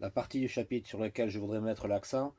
La partie du chapitre sur laquelle je voudrais mettre l'accent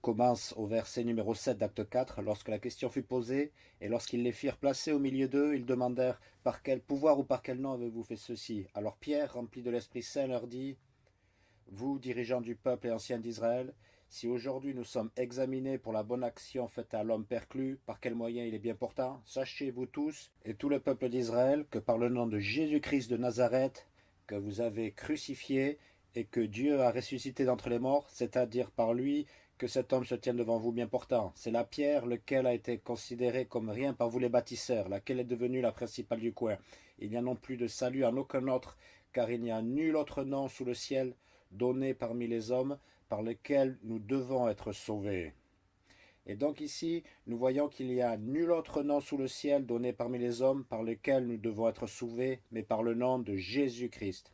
commence au verset numéro 7 d'acte 4, lorsque la question fut posée, et lorsqu'ils les firent placer au milieu d'eux, ils demandèrent « Par quel pouvoir ou par quel nom avez-vous fait ceci ?» Alors Pierre, rempli de l'Esprit Saint, leur dit « Vous, dirigeants du peuple et anciens d'Israël, si aujourd'hui nous sommes examinés pour la bonne action faite à l'homme perclus, par quel moyen il est bien portant, sachez vous tous, et tout le peuple d'Israël, que par le nom de Jésus-Christ de Nazareth, que vous avez crucifié, et que Dieu a ressuscité d'entre les morts, c'est-à-dire par lui que cet homme se tienne devant vous bien portant. C'est la pierre, lequel a été considérée comme rien par vous les bâtisseurs, laquelle est devenue la principale du coin. Il n'y a non plus de salut en aucun autre, car il n'y a nul autre nom sous le ciel donné parmi les hommes par lequel nous devons être sauvés. Et donc ici, nous voyons qu'il n'y a nul autre nom sous le ciel donné parmi les hommes par lequel nous devons être sauvés, mais par le nom de Jésus-Christ.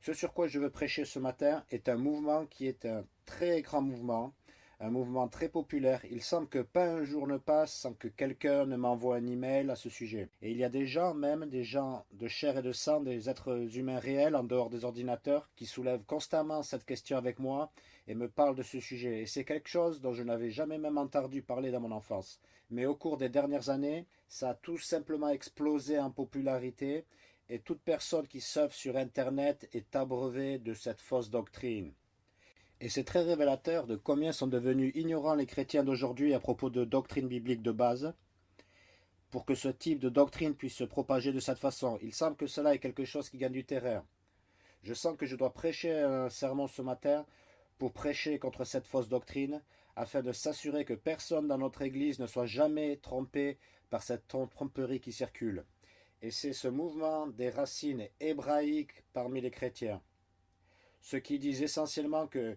Ce sur quoi je veux prêcher ce matin est un mouvement qui est un très grand mouvement, un mouvement très populaire. Il semble que pas un jour ne passe sans que quelqu'un ne m'envoie un email à ce sujet. Et il y a des gens, même des gens de chair et de sang, des êtres humains réels en dehors des ordinateurs, qui soulèvent constamment cette question avec moi et me parlent de ce sujet. Et c'est quelque chose dont je n'avais jamais même entendu parler dans mon enfance. Mais au cours des dernières années, ça a tout simplement explosé en popularité et toute personne qui surfe sur Internet est abreuvée de cette fausse doctrine. Et c'est très révélateur de combien sont devenus ignorants les chrétiens d'aujourd'hui à propos de doctrine biblique de base, pour que ce type de doctrine puisse se propager de cette façon. Il semble que cela est quelque chose qui gagne du terrain. Je sens que je dois prêcher un sermon ce matin pour prêcher contre cette fausse doctrine, afin de s'assurer que personne dans notre Église ne soit jamais trompé par cette tromperie qui circule et c'est ce mouvement des racines hébraïques parmi les chrétiens. Ceux qui disent essentiellement que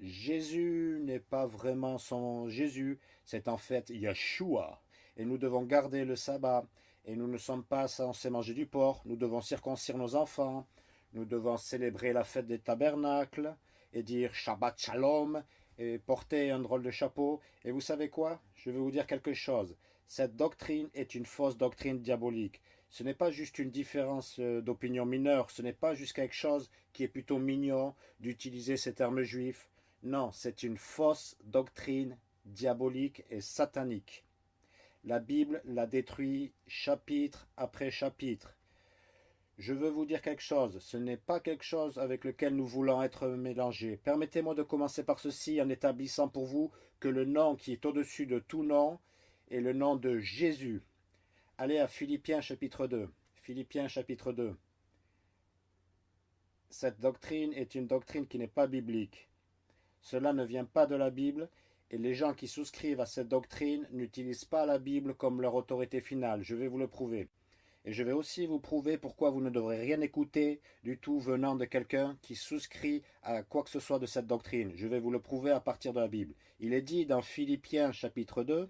Jésus n'est pas vraiment son Jésus, c'est en fait Yeshua, et nous devons garder le sabbat, et nous ne sommes pas censés manger du porc, nous devons circoncire nos enfants, nous devons célébrer la fête des tabernacles, et dire Shabbat Shalom, et porter un drôle de chapeau. Et vous savez quoi? Je vais vous dire quelque chose. Cette doctrine est une fausse doctrine diabolique. Ce n'est pas juste une différence euh, d'opinion mineure, ce n'est pas juste quelque chose qui est plutôt mignon d'utiliser ces termes juifs. Non, c'est une fausse doctrine diabolique et satanique. La Bible la détruit chapitre après chapitre. Je veux vous dire quelque chose, ce n'est pas quelque chose avec lequel nous voulons être mélangés. Permettez-moi de commencer par ceci en établissant pour vous que le nom qui est au-dessus de tout nom est le nom de Jésus. Allez à Philippiens chapitre 2. Philippiens chapitre 2. Cette doctrine est une doctrine qui n'est pas biblique. Cela ne vient pas de la Bible et les gens qui souscrivent à cette doctrine n'utilisent pas la Bible comme leur autorité finale. Je vais vous le prouver. Et je vais aussi vous prouver pourquoi vous ne devrez rien écouter du tout venant de quelqu'un qui souscrit à quoi que ce soit de cette doctrine. Je vais vous le prouver à partir de la Bible. Il est dit dans Philippiens chapitre 2,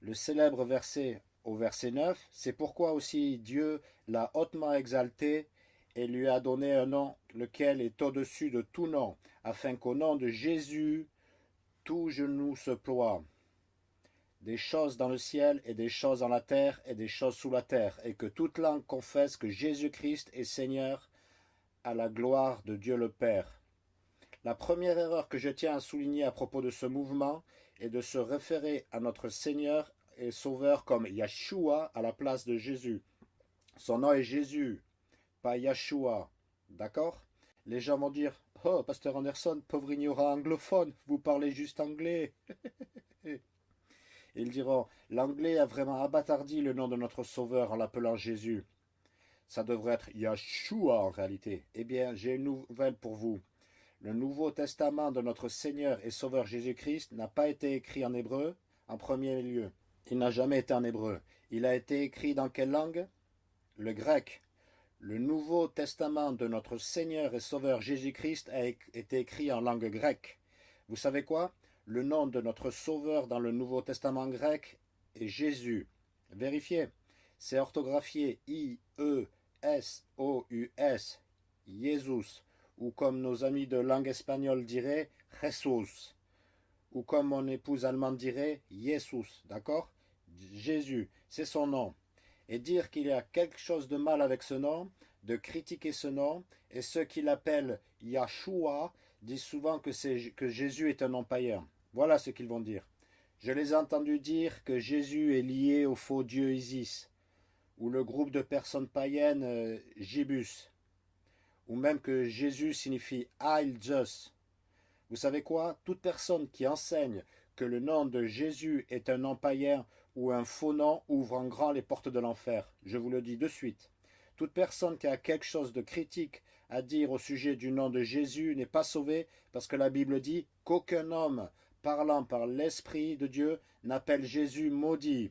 le célèbre verset au verset 9, c'est pourquoi aussi Dieu l'a hautement exalté et lui a donné un nom lequel est au-dessus de tout nom, afin qu'au nom de Jésus, tout genou se ploie, des choses dans le ciel et des choses dans la terre et des choses sous la terre, et que toute langue confesse que Jésus-Christ est Seigneur à la gloire de Dieu le Père. La première erreur que je tiens à souligner à propos de ce mouvement est de se référer à notre Seigneur et sauveur comme Yeshua à la place de Jésus. Son nom est Jésus, pas Yeshua. D'accord? Les gens vont dire « Oh, Pasteur Anderson, pauvre ignorant anglophone, vous parlez juste anglais !» Ils diront « L'anglais a vraiment abattardi le nom de notre sauveur en l'appelant Jésus. » Ça devrait être Yeshua en réalité. Eh bien, j'ai une nouvelle pour vous. Le Nouveau Testament de notre Seigneur et Sauveur Jésus-Christ n'a pas été écrit en hébreu en premier lieu. Il n'a jamais été en hébreu. Il a été écrit dans quelle langue? Le grec. Le Nouveau Testament de notre Seigneur et Sauveur Jésus-Christ a été écrit en langue grecque. Vous savez quoi? Le nom de notre Sauveur dans le Nouveau Testament grec est Jésus. Vérifiez. C'est orthographié I-E-S-O-U-S, Jésus, ou comme nos amis de langue espagnole diraient, Jesus, ou comme mon épouse allemande dirait, Jesus, d'accord? Jésus, c'est son nom. Et dire qu'il y a quelque chose de mal avec ce nom de critiquer ce nom, et ceux qui l'appellent Yahshua disent souvent que, Jésus est un nom. Voilà ce qu'ils vont dire. Je les ai entendus dire que Jésus est lié au faux dieu Isis, ou le groupe de personnes païennes euh, Jibus, ou même que Jésus signifie Heil Zeus. Vous savez quoi? Toute personne qui enseigne que le nom de Jésus est un nom ou un faux nom ouvre en grand les portes de l'enfer. Je vous le dis de suite. Toute personne qui a quelque chose de critique à dire au sujet du nom de Jésus n'est pas sauvée parce que la Bible dit qu'aucun homme parlant par l'Esprit de Dieu n'appelle Jésus maudit.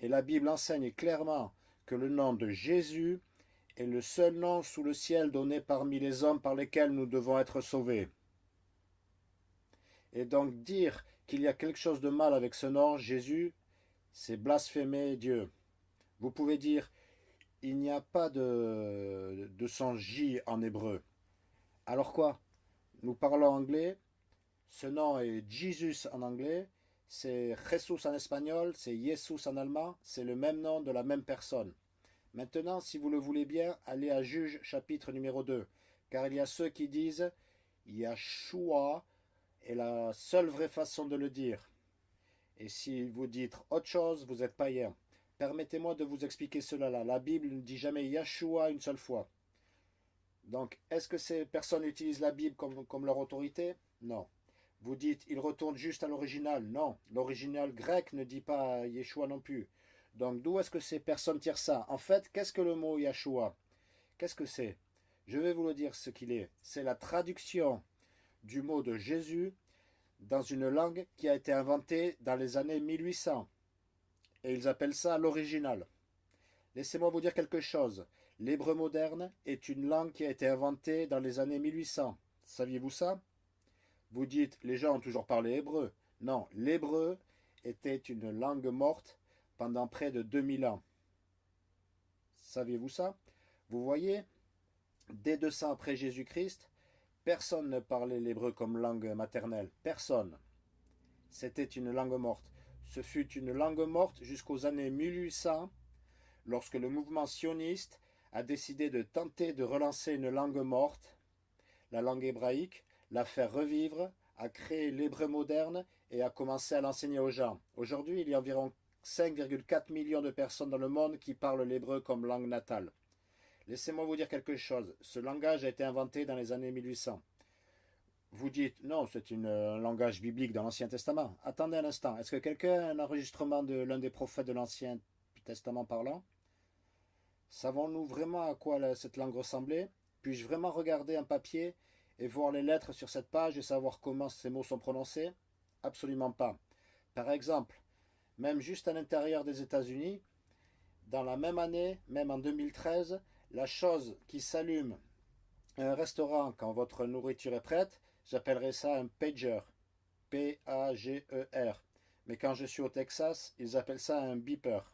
Et la Bible enseigne clairement que le nom de Jésus est le seul nom sous le ciel donné parmi les hommes par lesquels nous devons être sauvés. Et donc dire qu'il y a quelque chose de mal avec ce nom, Jésus, c'est blasphémer Dieu. Vous pouvez dire, il n'y a pas de, de son J en hébreu. Alors quoi? Nous parlons anglais, ce nom est Jesus en anglais, c'est Jesus en espagnol, c'est Jesus en allemand, c'est le même nom de la même personne. Maintenant, si vous le voulez bien, allez à Juge chapitre numéro 2, car il y a ceux qui disent Yahshua est la seule vraie façon de le dire. Et si vous dites autre chose, vous êtes païen. Permettez-moi de vous expliquer cela là. La Bible ne dit jamais Yahshua une seule fois. Donc, est-ce que ces personnes utilisent la Bible comme, leur autorité? Non. Vous dites, ils retournent juste à l'original. Non, l'original grec ne dit pas Yeshua non plus. Donc, d'où est-ce que ces personnes tirent ça? En fait, qu'est-ce que le mot Yeshua? Qu'est-ce que c'est? Je vais vous le dire ce qu'il est. C'est la traduction du mot de Jésus dans une langue qui a été inventée dans les années 1800. Et ils appellent ça l'original. Laissez-moi vous dire quelque chose. L'hébreu moderne est une langue qui a été inventée dans les années 1800. Saviez-vous ça? Vous dites, les gens ont toujours parlé hébreu. Non, l'hébreu était une langue morte pendant près de 2000 ans. Saviez-vous ça? Vous voyez, dès 200 après Jésus-Christ, Personne ne parlait l'hébreu comme langue maternelle. Personne. C'était une langue morte. Ce fut une langue morte jusqu'aux années 1800, lorsque le mouvement sioniste a décidé de tenter de relancer une langue morte, la langue hébraïque, la faire revivre, a créé l'hébreu moderne et a commencé à l'enseigner aux gens. Aujourd'hui, il y a environ 5,4 millions de personnes dans le monde qui parlent l'hébreu comme langue natale. Laissez-moi vous dire quelque chose. Ce langage a été inventé dans les années 1800. Vous dites, non, c'est un langage biblique dans l'Ancien Testament. Attendez un instant. Est-ce que quelqu'un a un enregistrement de l'un des prophètes de l'Ancien Testament parlant? Savons-nous vraiment à quoi cette langue ressemblait? Puis-je vraiment regarder un papier et voir les lettres sur cette page et savoir comment ces mots sont prononcés? Absolument pas. Par exemple, même juste à l'intérieur des États-Unis, dans la même année, même en 2013, la chose qui s'allume un restaurant quand votre nourriture est prête, j'appellerais ça un pager. P-A-G-E-R. Mais quand je suis au Texas, ils appellent ça un beeper.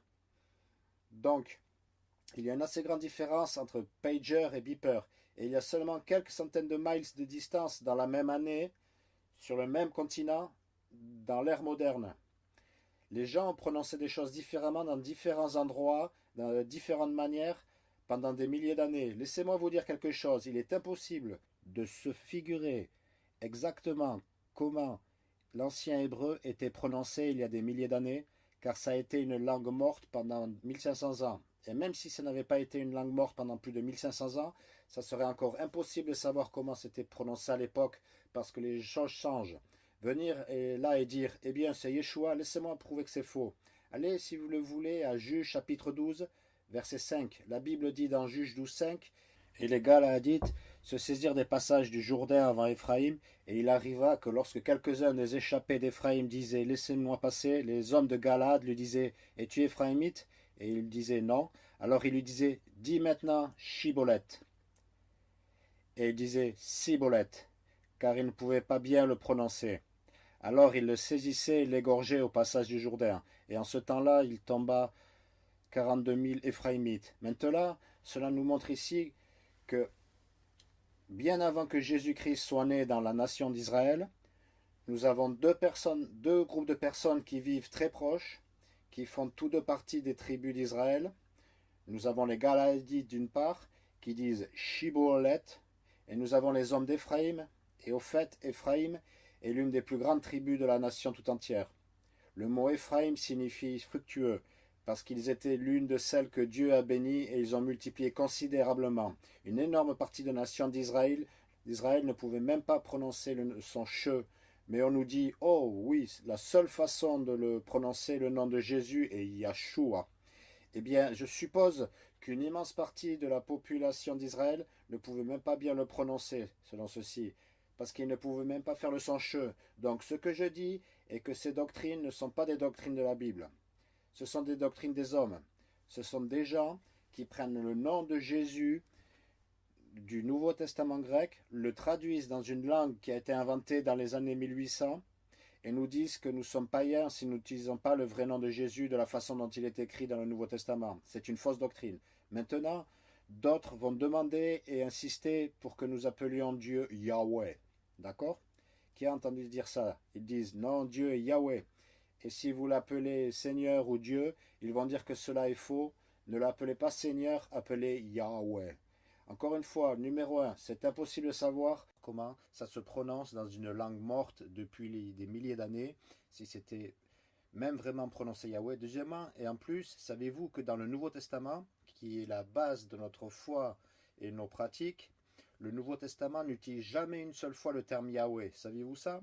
Donc, il y a une assez grande différence entre pager et beeper. Et il y a seulement quelques centaines de miles de distance dans la même année, sur le même continent, dans l'ère moderne. Les gens ont prononcé des choses différemment dans différents endroits, de différentes manières, pendant des milliers d'années. Laissez-moi vous dire quelque chose, il est impossible de se figurer exactement comment l'ancien hébreu était prononcé il y a des milliers d'années, car ça a été une langue morte pendant 1500 ans. Et même si ça n'avait pas été une langue morte pendant plus de 1500 ans, ça serait encore impossible de savoir comment c'était prononcé à l'époque, parce que les choses changent. Venir là et dire, eh bien c'est Yeshua, laissez-moi prouver que c'est faux. Allez, si vous le voulez, à Juge chapitre 12, verset 5. La Bible dit dans Juge 12, 5, Et les Galadites se saisirent des passages du Jourdain avant Éphraïm, et il arriva que lorsque quelques-uns des échappés d'Éphraïm disaient Laissez-moi passer, les hommes de Galade lui disaient Es-tu Éphraïmite? Et il disait Non. Alors il lui disait Dis maintenant Chibolette. Et il disait Cibolette, car il ne pouvait pas bien le prononcer. Alors il le saisissait et l'égorgeait au passage du Jourdain. Et en ce temps-là, il tomba 42 000 Éphraïmites. Maintenant, cela nous montre ici que bien avant que Jésus-Christ soit né dans la nation d'Israël, nous avons deux personnes, deux groupes de personnes qui vivent très proches, qui font tous deux partie des tribus d'Israël. Nous avons les Galadites d'une part, qui disent Shibolet, et nous avons les hommes d'Éphraïm, et au fait, Éphraïm est l'une des plus grandes tribus de la nation tout entière. Le mot Éphraïm signifie fructueux, parce qu'ils étaient l'une de celles que Dieu a bénies et ils ont multiplié considérablement. Une énorme partie de la nation d'Israël ne pouvait même pas prononcer son che, mais on nous dit « Oh oui, la seule façon de le prononcer, le nom de Jésus est Yahshua ». Eh bien, je suppose qu'une immense partie de la population d'Israël ne pouvait même pas bien le prononcer, selon ceci, parce qu'ils ne pouvaient même pas faire le son che. Donc ce que je dis est que ces doctrines ne sont pas des doctrines de la Bible. Ce sont des doctrines des hommes. Ce sont des gens qui prennent le nom de Jésus du Nouveau Testament grec, le traduisent dans une langue qui a été inventée dans les années 1800, et nous disent que nous sommes païens si nous n'utilisons pas le vrai nom de Jésus de la façon dont il est écrit dans le Nouveau Testament. C'est une fausse doctrine. Maintenant, d'autres vont demander et insister pour que nous appelions Dieu Yahweh. D'accord? Qui a entendu dire ça? Ils disent non, Dieu est Yahweh. Et si vous l'appelez Seigneur ou Dieu, ils vont dire que cela est faux. Ne l'appelez pas Seigneur, appelez Yahweh. Encore une fois, numéro 1, c'est impossible de savoir comment ça se prononce dans une langue morte depuis des milliers d'années, si c'était même vraiment prononcé Yahweh. Deuxièmement, et en plus, savez-vous que dans le Nouveau Testament, qui est la base de notre foi et nos pratiques, le Nouveau Testament n'utilise jamais une seule fois le terme Yahweh. Saviez-vous ça?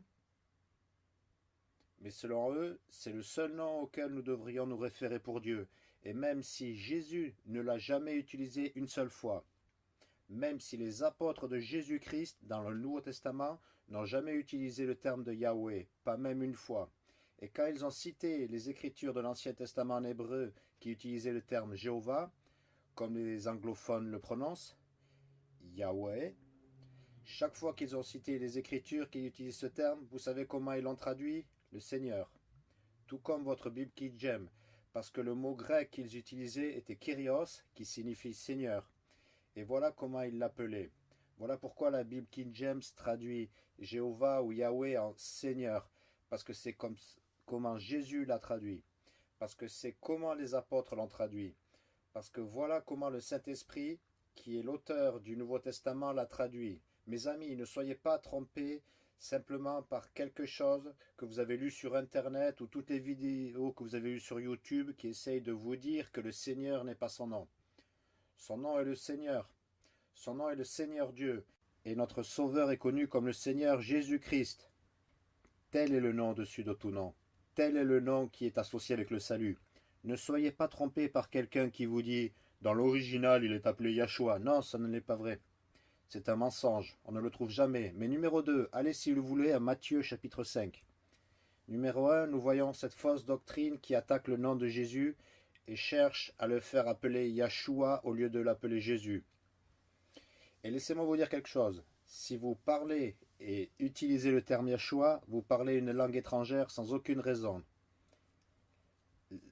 Mais selon eux, c'est le seul nom auquel nous devrions nous référer pour Dieu. Et même si Jésus ne l'a jamais utilisé une seule fois, même si les apôtres de Jésus-Christ dans le Nouveau Testament n'ont jamais utilisé le terme de Yahweh, pas même une fois. Et quand ils ont cité les écritures de l'Ancien Testament en hébreu qui utilisaient le terme Jéhovah, comme les anglophones le prononcent, Yahweh, chaque fois qu'ils ont cité les écritures qui utilisent ce terme, vous savez comment ils l'ont traduit? Le Seigneur. Tout comme votre Bible James, parce que le mot grec qu'ils utilisaient était Kyrios, qui signifie Seigneur. Et voilà comment il l'appelait. Voilà pourquoi la Bible King James traduit Jéhovah ou Yahweh en Seigneur, parce que c'est comme, comment Jésus l'a traduit, parce que c'est comment les apôtres l'ont traduit, parce que voilà comment le Saint-Esprit, qui est l'auteur du Nouveau Testament, l'a traduit. Mes amis, ne soyez pas trompés simplement par quelque chose que vous avez lu sur Internet ou toutes les vidéos que vous avez vues sur YouTube qui essayent de vous dire que le Seigneur n'est pas son nom. Son nom est le Seigneur. Son nom est le Seigneur Dieu. Et notre Sauveur est connu comme le Seigneur Jésus-Christ. Tel est le nom au-dessus de tout nom. Tel est le nom qui est associé avec le salut. Ne soyez pas trompés par quelqu'un qui vous dit « Dans l'original, il est appelé Yahshua ». Non, ça ne l'est pas vrai. C'est un mensonge. On ne le trouve jamais. Mais numéro 2, allez si vous voulez à Matthieu chapitre 5. Numéro 1, nous voyons cette fausse doctrine qui attaque le nom de Jésus et cherche à le faire appeler Yahshua au lieu de l'appeler Jésus. Et laissez-moi vous dire quelque chose. Si vous parlez et utilisez le terme Yahshua, vous parlez une langue étrangère sans aucune raison.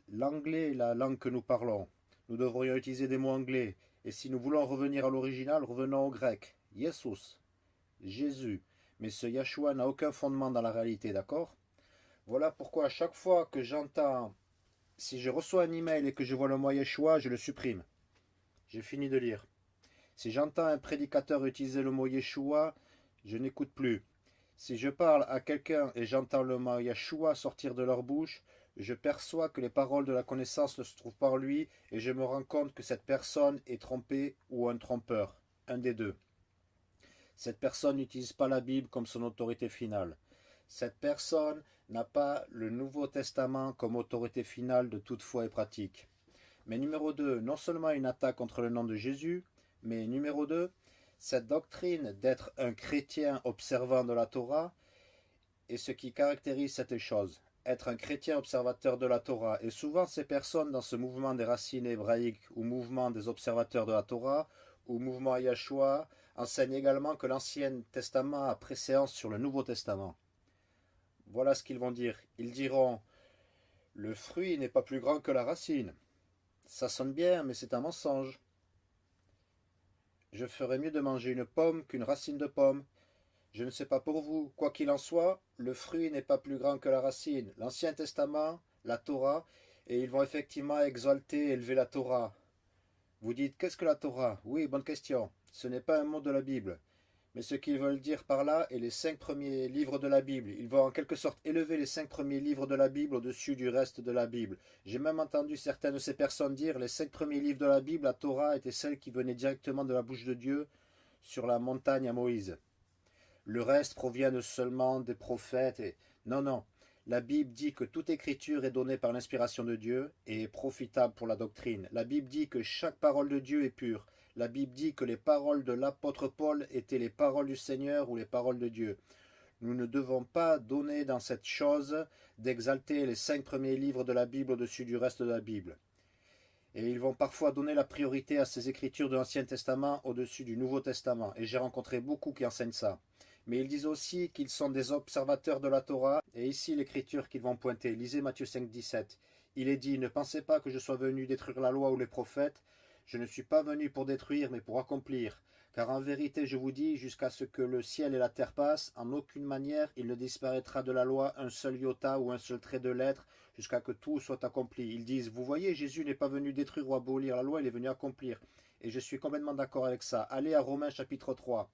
L'anglais est la langue que nous parlons. Nous devrions utiliser des mots anglais. Et si nous voulons revenir à l'original, revenons au grec. Jesus, Jésus. Mais ce Yahshua n'a aucun fondement dans la réalité, d'accord? Voilà pourquoi à chaque fois que j'entends si je reçois un email et que je vois le mot Yeshua, je le supprime. J'ai fini de lire. Si j'entends un prédicateur utiliser le mot Yeshua, je n'écoute plus. Si je parle à quelqu'un et j'entends le mot Yeshua sortir de leur bouche, je perçois que les paroles de la connaissance ne se trouvent pas en lui et je me rends compte que cette personne est trompée ou un trompeur, un des deux. Cette personne n'utilise pas la Bible comme son autorité finale. Cette personne n'a pas le Nouveau Testament comme autorité finale de toute foi et pratique. Mais numéro 2, non seulement une attaque contre le nom de Jésus, mais numéro 2, cette doctrine d'être un chrétien observant de la Torah est ce qui caractérise cette chose, être un chrétien observateur de la Torah. Et souvent ces personnes dans ce mouvement des racines hébraïques ou mouvement des observateurs de la Torah ou mouvement Yahshua enseignent également que l'Ancien Testament a préséance sur le Nouveau Testament. Voilà ce qu'ils vont dire. Ils diront « Le fruit n'est pas plus grand que la racine. Ça sonne bien, mais c'est un mensonge. Je ferais mieux de manger une pomme qu'une racine de pomme. Je ne sais pas pour vous. Quoi qu'il en soit, le fruit n'est pas plus grand que la racine. L'Ancien Testament, la Torah, et ils vont effectivement exalter élever la Torah. Vous dites, qu'est-ce que la Torah? Oui, bonne question. Ce n'est pas un mot de la Bible. Mais ce qu'ils veulent dire par là est les cinq premiers livres de la Bible. Ils vont en quelque sorte élever les cinq premiers livres de la Bible au-dessus du reste de la Bible. J'ai même entendu certaines de ces personnes dire les cinq premiers livres de la Bible, la Torah était celle qui venait directement de la bouche de Dieu sur la montagne à Moïse. Le reste provient seulement des prophètes et... Non, non. La Bible dit que toute écriture est donnée par l'inspiration de Dieu et est profitable pour la doctrine. La Bible dit que chaque parole de Dieu est pure. La Bible dit que les paroles de l'apôtre Paul étaient les paroles du Seigneur ou les paroles de Dieu. Nous ne devons pas donner dans cette chose d'exalter les cinq premiers livres de la Bible au-dessus du reste de la Bible. Et ils vont parfois donner la priorité à ces écritures de l'Ancien Testament au-dessus du Nouveau Testament. Et j'ai rencontré beaucoup qui enseignent ça mais ils disent aussi qu'ils sont des observateurs de la Torah, et ici l'écriture qu'ils vont pointer. Lisez Matthieu 5, 17. Il est dit, ne pensez pas que je sois venu détruire la loi ou les prophètes, je ne suis pas venu pour détruire, mais pour accomplir. Car en vérité, je vous dis, jusqu'à ce que le ciel et la terre passent, en aucune manière il ne disparaîtra de la loi un seul iota ou un seul trait de lettre, jusqu'à que tout soit accompli. Ils disent, vous voyez, Jésus n'est pas venu détruire ou abolir la loi, il est venu accomplir. Et je suis complètement d'accord avec ça. Allez à Romains chapitre 3.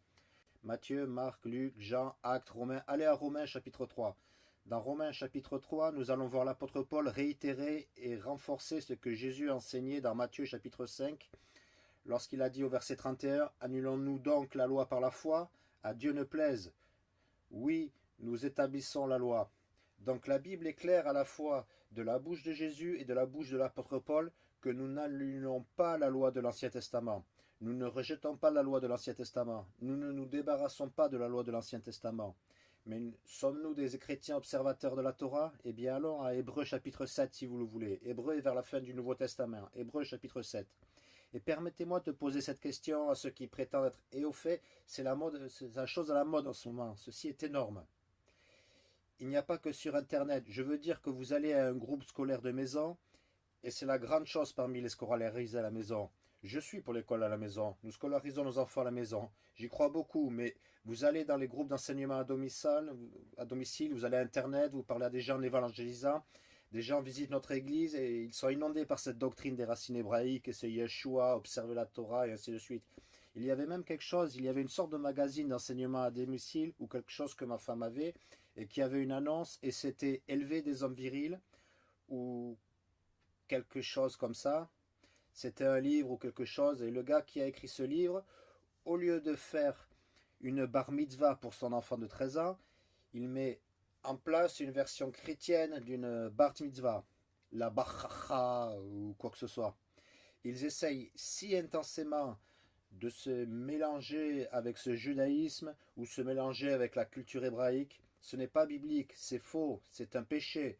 Matthieu, Marc, Luc, Jean, Actes, Romains. Allez à Romains chapitre 3. Dans Romains chapitre 3, nous allons voir l'apôtre Paul réitérer et renforcer ce que Jésus enseignait dans Matthieu chapitre 5, lorsqu'il a dit au verset 31, « Annulons-nous donc la loi par la foi? À Dieu ne plaise. Oui, nous établissons la loi. » Donc la Bible est claire à la fois de la bouche de Jésus et de la bouche de l'apôtre Paul que nous n'annulons pas la loi de l'Ancien Testament. Nous ne rejetons pas la loi de l'Ancien Testament. Nous ne nous débarrassons pas de la loi de l'Ancien Testament. Mais sommes-nous des chrétiens observateurs de la Torah? Eh bien allons à Hébreu chapitre 7 si vous le voulez. Hébreu est vers la fin du Nouveau Testament. Hébreu chapitre 7. Et permettez-moi de poser cette question à ceux qui prétendent être... Et fait, c'est la, mode, la chose à la mode en ce moment. Ceci est énorme. Il n'y a pas que sur Internet. Je veux dire que vous allez à un groupe scolaire de maison, et c'est la grande chose parmi les scolarisés à la maison. Je suis pour l'école à la maison. Nous scolarisons nos enfants à la maison. J'y crois beaucoup, mais vous allez dans les groupes d'enseignement à domicile, à domicile, vous allez à Internet, vous parlez à des gens en évangélisant, des gens visitent notre église et ils sont inondés par cette doctrine des racines hébraïques, et c'est Yeshua, observer la Torah et ainsi de suite. Il y avait même quelque chose, il y avait une sorte de magazine d'enseignement à domicile ou quelque chose que ma femme avait et qui avait une annonce et c'était élever des hommes virils ou quelque chose comme ça c'était un livre ou quelque chose, et le gars qui a écrit ce livre, au lieu de faire une bar mitzvah pour son enfant de 13 ans, il met en place une version chrétienne d'une bar mitzvah, la bar ou quoi que ce soit. Ils essayent si intensément de se mélanger avec ce judaïsme ou se mélanger avec la culture hébraïque. Ce n'est pas biblique, c'est faux, c'est un péché.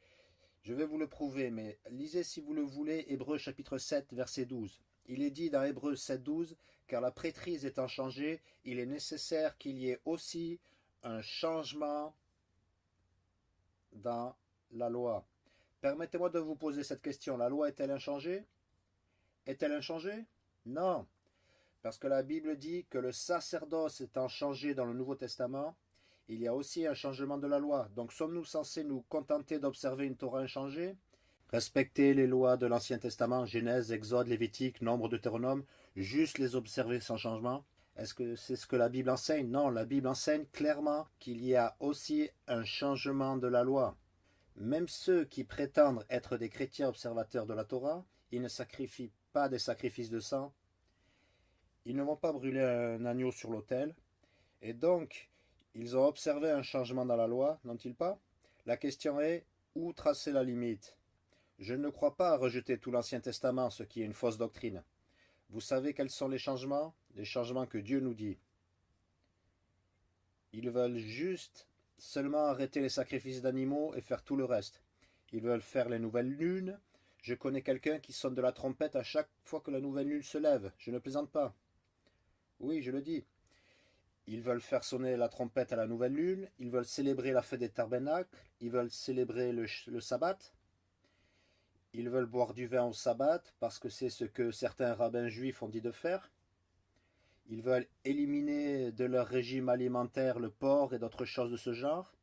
Je vais vous le prouver, mais lisez si vous le voulez Hébreu chapitre 7, verset 12. Il est dit dans Hébreu 7, 12, car la prêtrise étant changée, il est nécessaire qu'il y ait aussi un changement dans la loi. Permettez-moi de vous poser cette question. La loi est-elle inchangée? Est-elle inchangée? Non. Parce que la Bible dit que le sacerdoce étant changé dans le Nouveau Testament, il y a aussi un changement de la loi. Donc sommes-nous censés nous contenter d'observer une Torah inchangée? Respecter les lois de l'Ancien Testament, Genèse, Exode, Lévitique, Nombre, Deutéronome, juste les observer sans changement? Est-ce que c'est ce que la Bible enseigne? Non, la Bible enseigne clairement qu'il y a aussi un changement de la loi. Même ceux qui prétendent être des chrétiens observateurs de la Torah, ils ne sacrifient pas des sacrifices de sang, ils ne vont pas brûler un agneau sur l'autel, et donc ils ont observé un changement dans la loi, n'ont-ils pas? La question est, où tracer la limite? Je ne crois pas à rejeter tout l'Ancien Testament, ce qui est une fausse doctrine. Vous savez quels sont les changements? Les changements que Dieu nous dit. Ils veulent juste seulement arrêter les sacrifices d'animaux et faire tout le reste. Ils veulent faire les nouvelles lunes. Je connais quelqu'un qui sonne de la trompette à chaque fois que la nouvelle lune se lève. Je ne plaisante pas. Oui, je le dis. Ils veulent faire sonner la trompette à la nouvelle lune, ils veulent célébrer la fête des tabernacles, ils veulent célébrer le, sabbat, ils veulent boire du vin au sabbat parce que c'est ce que certains rabbins juifs ont dit de faire. Ils veulent éliminer de leur régime alimentaire le porc et d'autres choses de ce genre.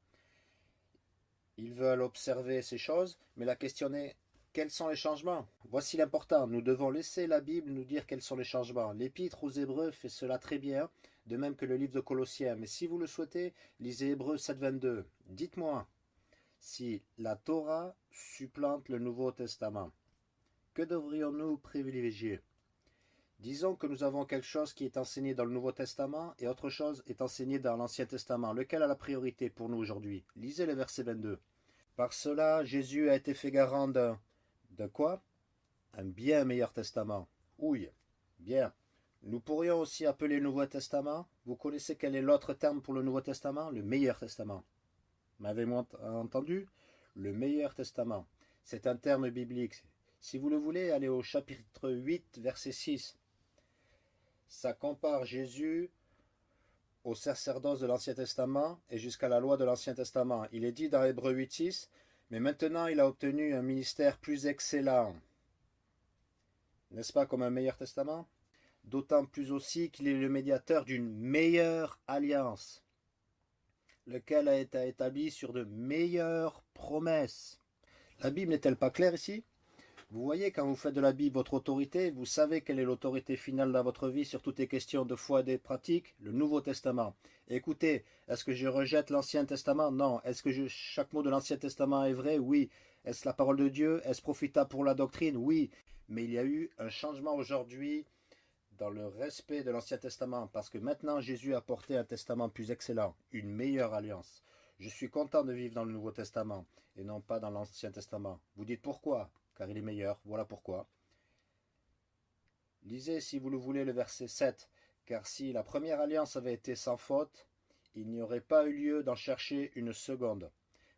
Ils veulent observer ces choses, mais la question est, Quels sont les changements? Voici l'important, nous devons laisser la Bible nous dire quels sont les changements. L'Épître aux Hébreux fait cela très bien, de même que le livre de Colossiens. Mais si vous le souhaitez, lisez Hébreux 7.22. Dites-moi si la Torah supplante le Nouveau Testament. Que devrions-nous privilégier? Disons que nous avons quelque chose qui est enseigné dans le Nouveau Testament et autre chose est enseigné dans l'Ancien Testament. Lequel a la priorité pour nous aujourd'hui? Lisez le verset 22. Par cela, Jésus a été fait garant d'un de quoi? Un bien meilleur testament. Oui, bien. Nous pourrions aussi appeler le Nouveau Testament. Vous connaissez quel est l'autre terme pour le Nouveau Testament? Le meilleur testament. M'avez-vous entendu? Le meilleur testament. C'est un terme biblique. Si vous le voulez, allez au chapitre 8, verset 6. Ça compare Jésus au sacerdoce de l'Ancien Testament et jusqu'à la loi de l'Ancien Testament. Il est dit dans Hébreu 8, 6, mais maintenant, il a obtenu un ministère plus excellent. N'est-ce pas comme un meilleur testament? D'autant plus aussi qu'il est le médiateur d'une meilleure alliance, lequel a été établi sur de meilleures promesses. La Bible n'est-elle pas claire ici? Vous voyez, quand vous faites de la Bible votre autorité, vous savez quelle est l'autorité finale dans votre vie sur toutes les questions de foi et des pratiques Le Nouveau Testament. Écoutez, est-ce que je rejette l'Ancien Testament? Non. Est-ce que chaque mot de l'Ancien Testament est vrai? Oui. Est-ce la parole de Dieu? Est-ce profitable pour la doctrine? Oui. Mais il y a eu un changement aujourd'hui dans le respect de l'Ancien Testament, parce que maintenant Jésus a porté un testament plus excellent, une meilleure alliance. Je suis content de vivre dans le Nouveau Testament et non pas dans l'Ancien Testament. Vous dites pourquoi? Car il est meilleur. Voilà pourquoi. Lisez, si vous le voulez, le verset 7. Car si la première alliance avait été sans faute, il n'y aurait pas eu lieu d'en chercher une seconde.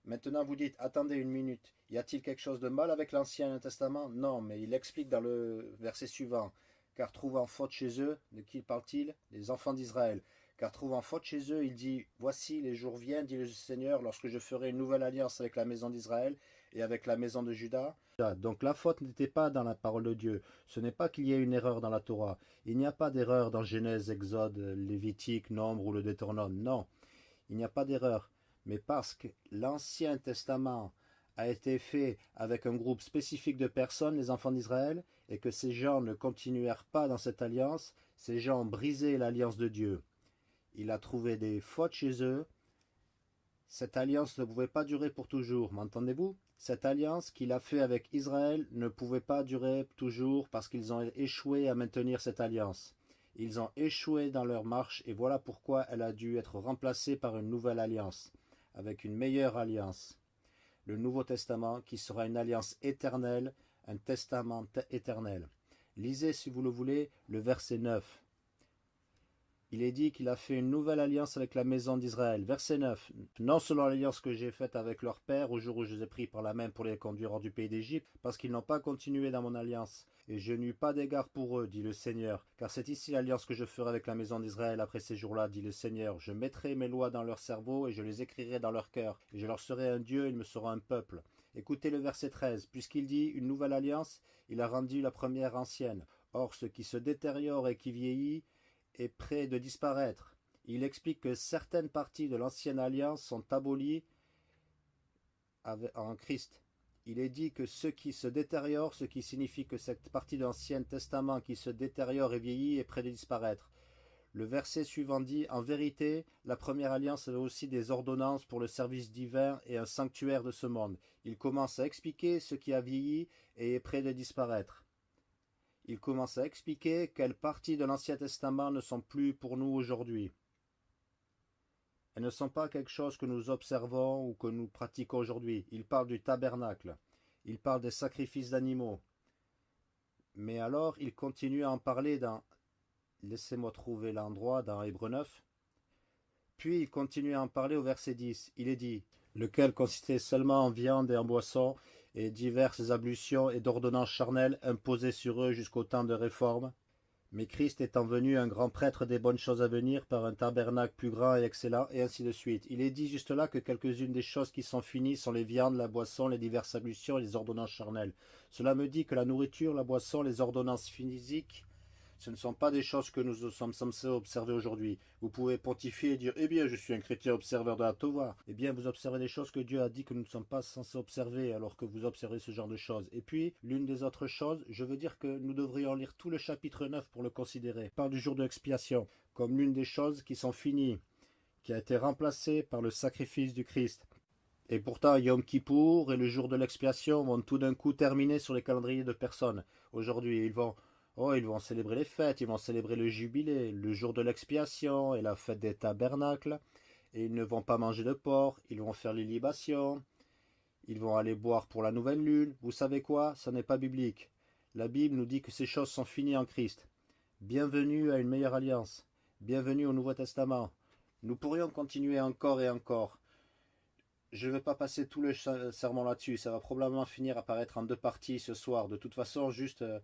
Maintenant vous dites, attendez une minute, y a-t-il quelque chose de mal avec l'Ancien Testament? Non, mais il explique dans le verset suivant, car trouvant faute chez eux, de qui parle-t-il? Les enfants d'Israël. Car trouvant faute chez eux, il dit, Voici les jours viennent, dit le Seigneur, lorsque je ferai une nouvelle alliance avec la maison d'Israël et avec la maison de Judas, donc la faute n'était pas dans la parole de Dieu. Ce n'est pas qu'il y ait une erreur dans la Torah. Il n'y a pas d'erreur dans Genèse, Exode, Lévitique, Nombre ou le Deutéronome. Non, il n'y a pas d'erreur. Mais parce que l'Ancien Testament a été fait avec un groupe spécifique de personnes, les enfants d'Israël, et que ces gens ne continuèrent pas dans cette alliance, ces gens brisé l'alliance de Dieu. Il a trouvé des fautes chez eux. Cette alliance ne pouvait pas durer pour toujours, m'entendez-vous? Cette alliance qu'il a fait avec Israël ne pouvait pas durer toujours parce qu'ils ont échoué à maintenir cette alliance. Ils ont échoué dans leur marche et voilà pourquoi elle a dû être remplacée par une nouvelle alliance, avec une meilleure alliance. Le Nouveau Testament qui sera une alliance éternelle, un testament éternel. Lisez, si vous le voulez, le verset 9 il est dit qu'il a fait une nouvelle alliance avec la maison d'Israël. Verset 9. Non selon l'alliance que j'ai faite avec leur père au jour où je les ai pris par la main pour les conduire hors du pays d'Égypte, parce qu'ils n'ont pas continué dans mon alliance. Et je n'eus pas d'égard pour eux, dit le Seigneur. Car c'est ici l'alliance que je ferai avec la maison d'Israël après ces jours-là, dit le Seigneur. Je mettrai mes lois dans leur cerveau et je les écrirai dans leur cœur. Et je leur serai un Dieu, et ils me seront un peuple. Écoutez le verset 13. Puisqu'il dit une nouvelle alliance, il a rendu la première ancienne. Or, ce qui se détériore et qui vieillit, est près de disparaître. Il explique que certaines parties de l'ancienne alliance sont abolies en Christ. Il est dit que ce qui se détériore, ce qui signifie que cette partie de l'Ancien Testament qui se détériore et vieillit est près de disparaître. Le verset suivant dit En vérité, la première alliance avait aussi des ordonnances pour le service divin et un sanctuaire de ce monde. Il commence à expliquer ce qui a vieilli et est près de disparaître il commence à expliquer quelles parties de l'Ancien Testament ne sont plus pour nous aujourd'hui. Elles ne sont pas quelque chose que nous observons ou que nous pratiquons aujourd'hui. Il parle du tabernacle, il parle des sacrifices d'animaux. Mais alors, il continue à en parler dans... Laissez-moi trouver l'endroit dans Hébreu 9. Puis il continue à en parler au verset 10. Il est dit, lequel consistait seulement en viande et en boisson, et diverses ablutions et d'ordonnances charnelles imposées sur eux jusqu'au temps de réforme? Mais Christ étant venu un grand prêtre des bonnes choses à venir par un tabernacle plus grand et excellent, et ainsi de suite. Il est dit juste là que quelques-unes des choses qui sont finies sont les viandes, la boisson, les diverses ablutions et les ordonnances charnelles. Cela me dit que la nourriture, la boisson, les ordonnances physiques Ce ne sont pas des choses que nous sommes censés observer aujourd'hui. Vous pouvez pontifier et dire Eh bien, je suis un chrétien observeur de la Tova. Eh bien, vous observez des choses que Dieu a dit que nous ne sommes pas censés observer alors que vous observez ce genre de choses. Et puis, l'une des autres choses, je veux dire que nous devrions lire tout le chapitre 9 pour le considérer. parle du jour de l'expiation comme l'une des choses qui sont finies, qui a été remplacée par le sacrifice du Christ. Et pourtant, Yom Kippour et le jour de l'expiation vont tout d'un coup terminer sur les calendriers de personnes. Aujourd'hui, ils vont Oh, ils vont célébrer les fêtes, ils vont célébrer le jubilé, le jour de l'expiation et la fête des tabernacles. Et ils ne vont pas manger de porc, ils vont faire les libations, ils vont aller boire pour la nouvelle lune. Vous savez quoi? Ça n'est pas biblique. La Bible nous dit que ces choses sont finies en Christ. Bienvenue à une meilleure alliance. Bienvenue au Nouveau Testament. Nous pourrions continuer encore et encore. Je ne vais pas passer tout le serment là-dessus. Ça va probablement finir à paraître en deux parties ce soir. De toute façon, juste euh,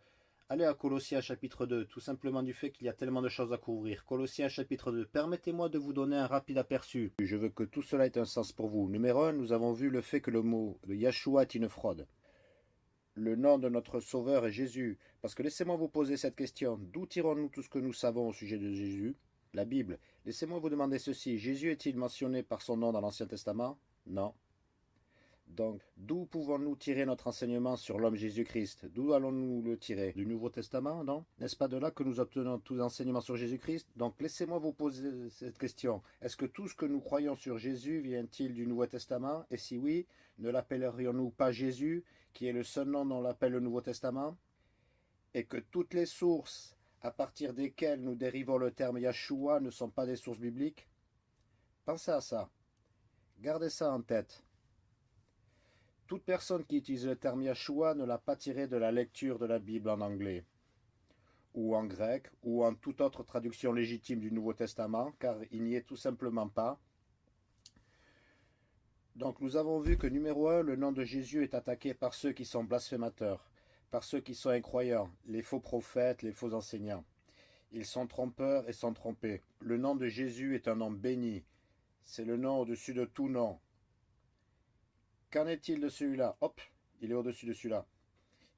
Allez à Colossiens chapitre 2, tout simplement du fait qu'il y a tellement de choses à couvrir. Colossiens chapitre 2, permettez-moi de vous donner un rapide aperçu. Je veux que tout cela ait un sens pour vous. Numéro 1, nous avons vu le fait que le mot de Yahshua est une fraude. Le nom de notre Sauveur est Jésus. Parce que laissez-moi vous poser cette question. D'où tirons-nous tout ce que nous savons au sujet de Jésus? La Bible. Laissez-moi vous demander ceci. Jésus est-il mentionné par son nom dans l'Ancien Testament? Non. Donc, d'où pouvons-nous tirer notre enseignement sur l'homme Jésus-Christ? D'où allons-nous le tirer? Du Nouveau Testament, non? N'est-ce pas de là que nous obtenons tous les enseignements sur Jésus-Christ? Donc, laissez-moi vous poser cette question. Est-ce que tout ce que nous croyons sur Jésus vient-il du Nouveau Testament? Et si oui, ne l'appellerions-nous pas Jésus, qui est le seul nom dont l'appelle le Nouveau Testament? Et que toutes les sources à partir desquelles nous dérivons le terme Yahshua ne sont pas des sources bibliques? Pensez à ça. Gardez ça en tête. Toute personne qui utilise le terme Yahshua ne l'a pas tiré de la lecture de la Bible en anglais, ou en grec, ou en toute autre traduction légitime du Nouveau Testament, car il n'y est tout simplement pas. Donc nous avons vu que numéro 1, le nom de Jésus est attaqué par ceux qui sont blasphémateurs, par ceux qui sont incroyants, les faux prophètes, les faux enseignants. Ils sont trompeurs et sont trompés. Le nom de Jésus est un nom béni. C'est le nom au-dessus de tout nom. Qu'en est-il de celui-là? Hop, il est au-dessus de celui-là.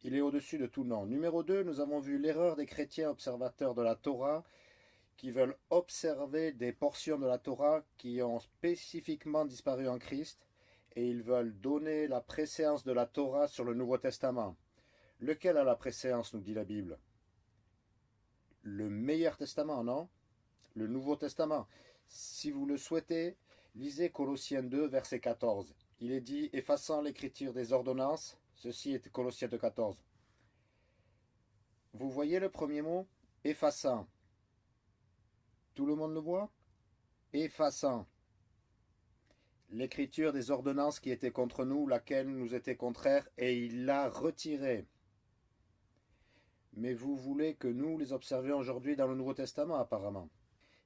Il est au-dessus de tout nom. Numéro 2, nous avons vu l'erreur des chrétiens observateurs de la Torah qui veulent observer des portions de la Torah qui ont spécifiquement disparu en Christ et ils veulent donner la préséance de la Torah sur le Nouveau Testament. Lequel a la préséance, nous dit la Bible? Le meilleur testament, non? Le Nouveau Testament. Si vous le souhaitez, lisez Colossiens 2, verset 14 il est dit effaçant l'écriture des ordonnances. Ceci est Colossiens 2.14. Vous voyez le premier mot Effaçant. Tout le monde le voit? Effaçant. L'écriture des ordonnances qui étaient contre nous, laquelle nous était contraire, et il l'a retirée. Mais vous voulez que nous les observions aujourd'hui dans le Nouveau Testament, apparemment.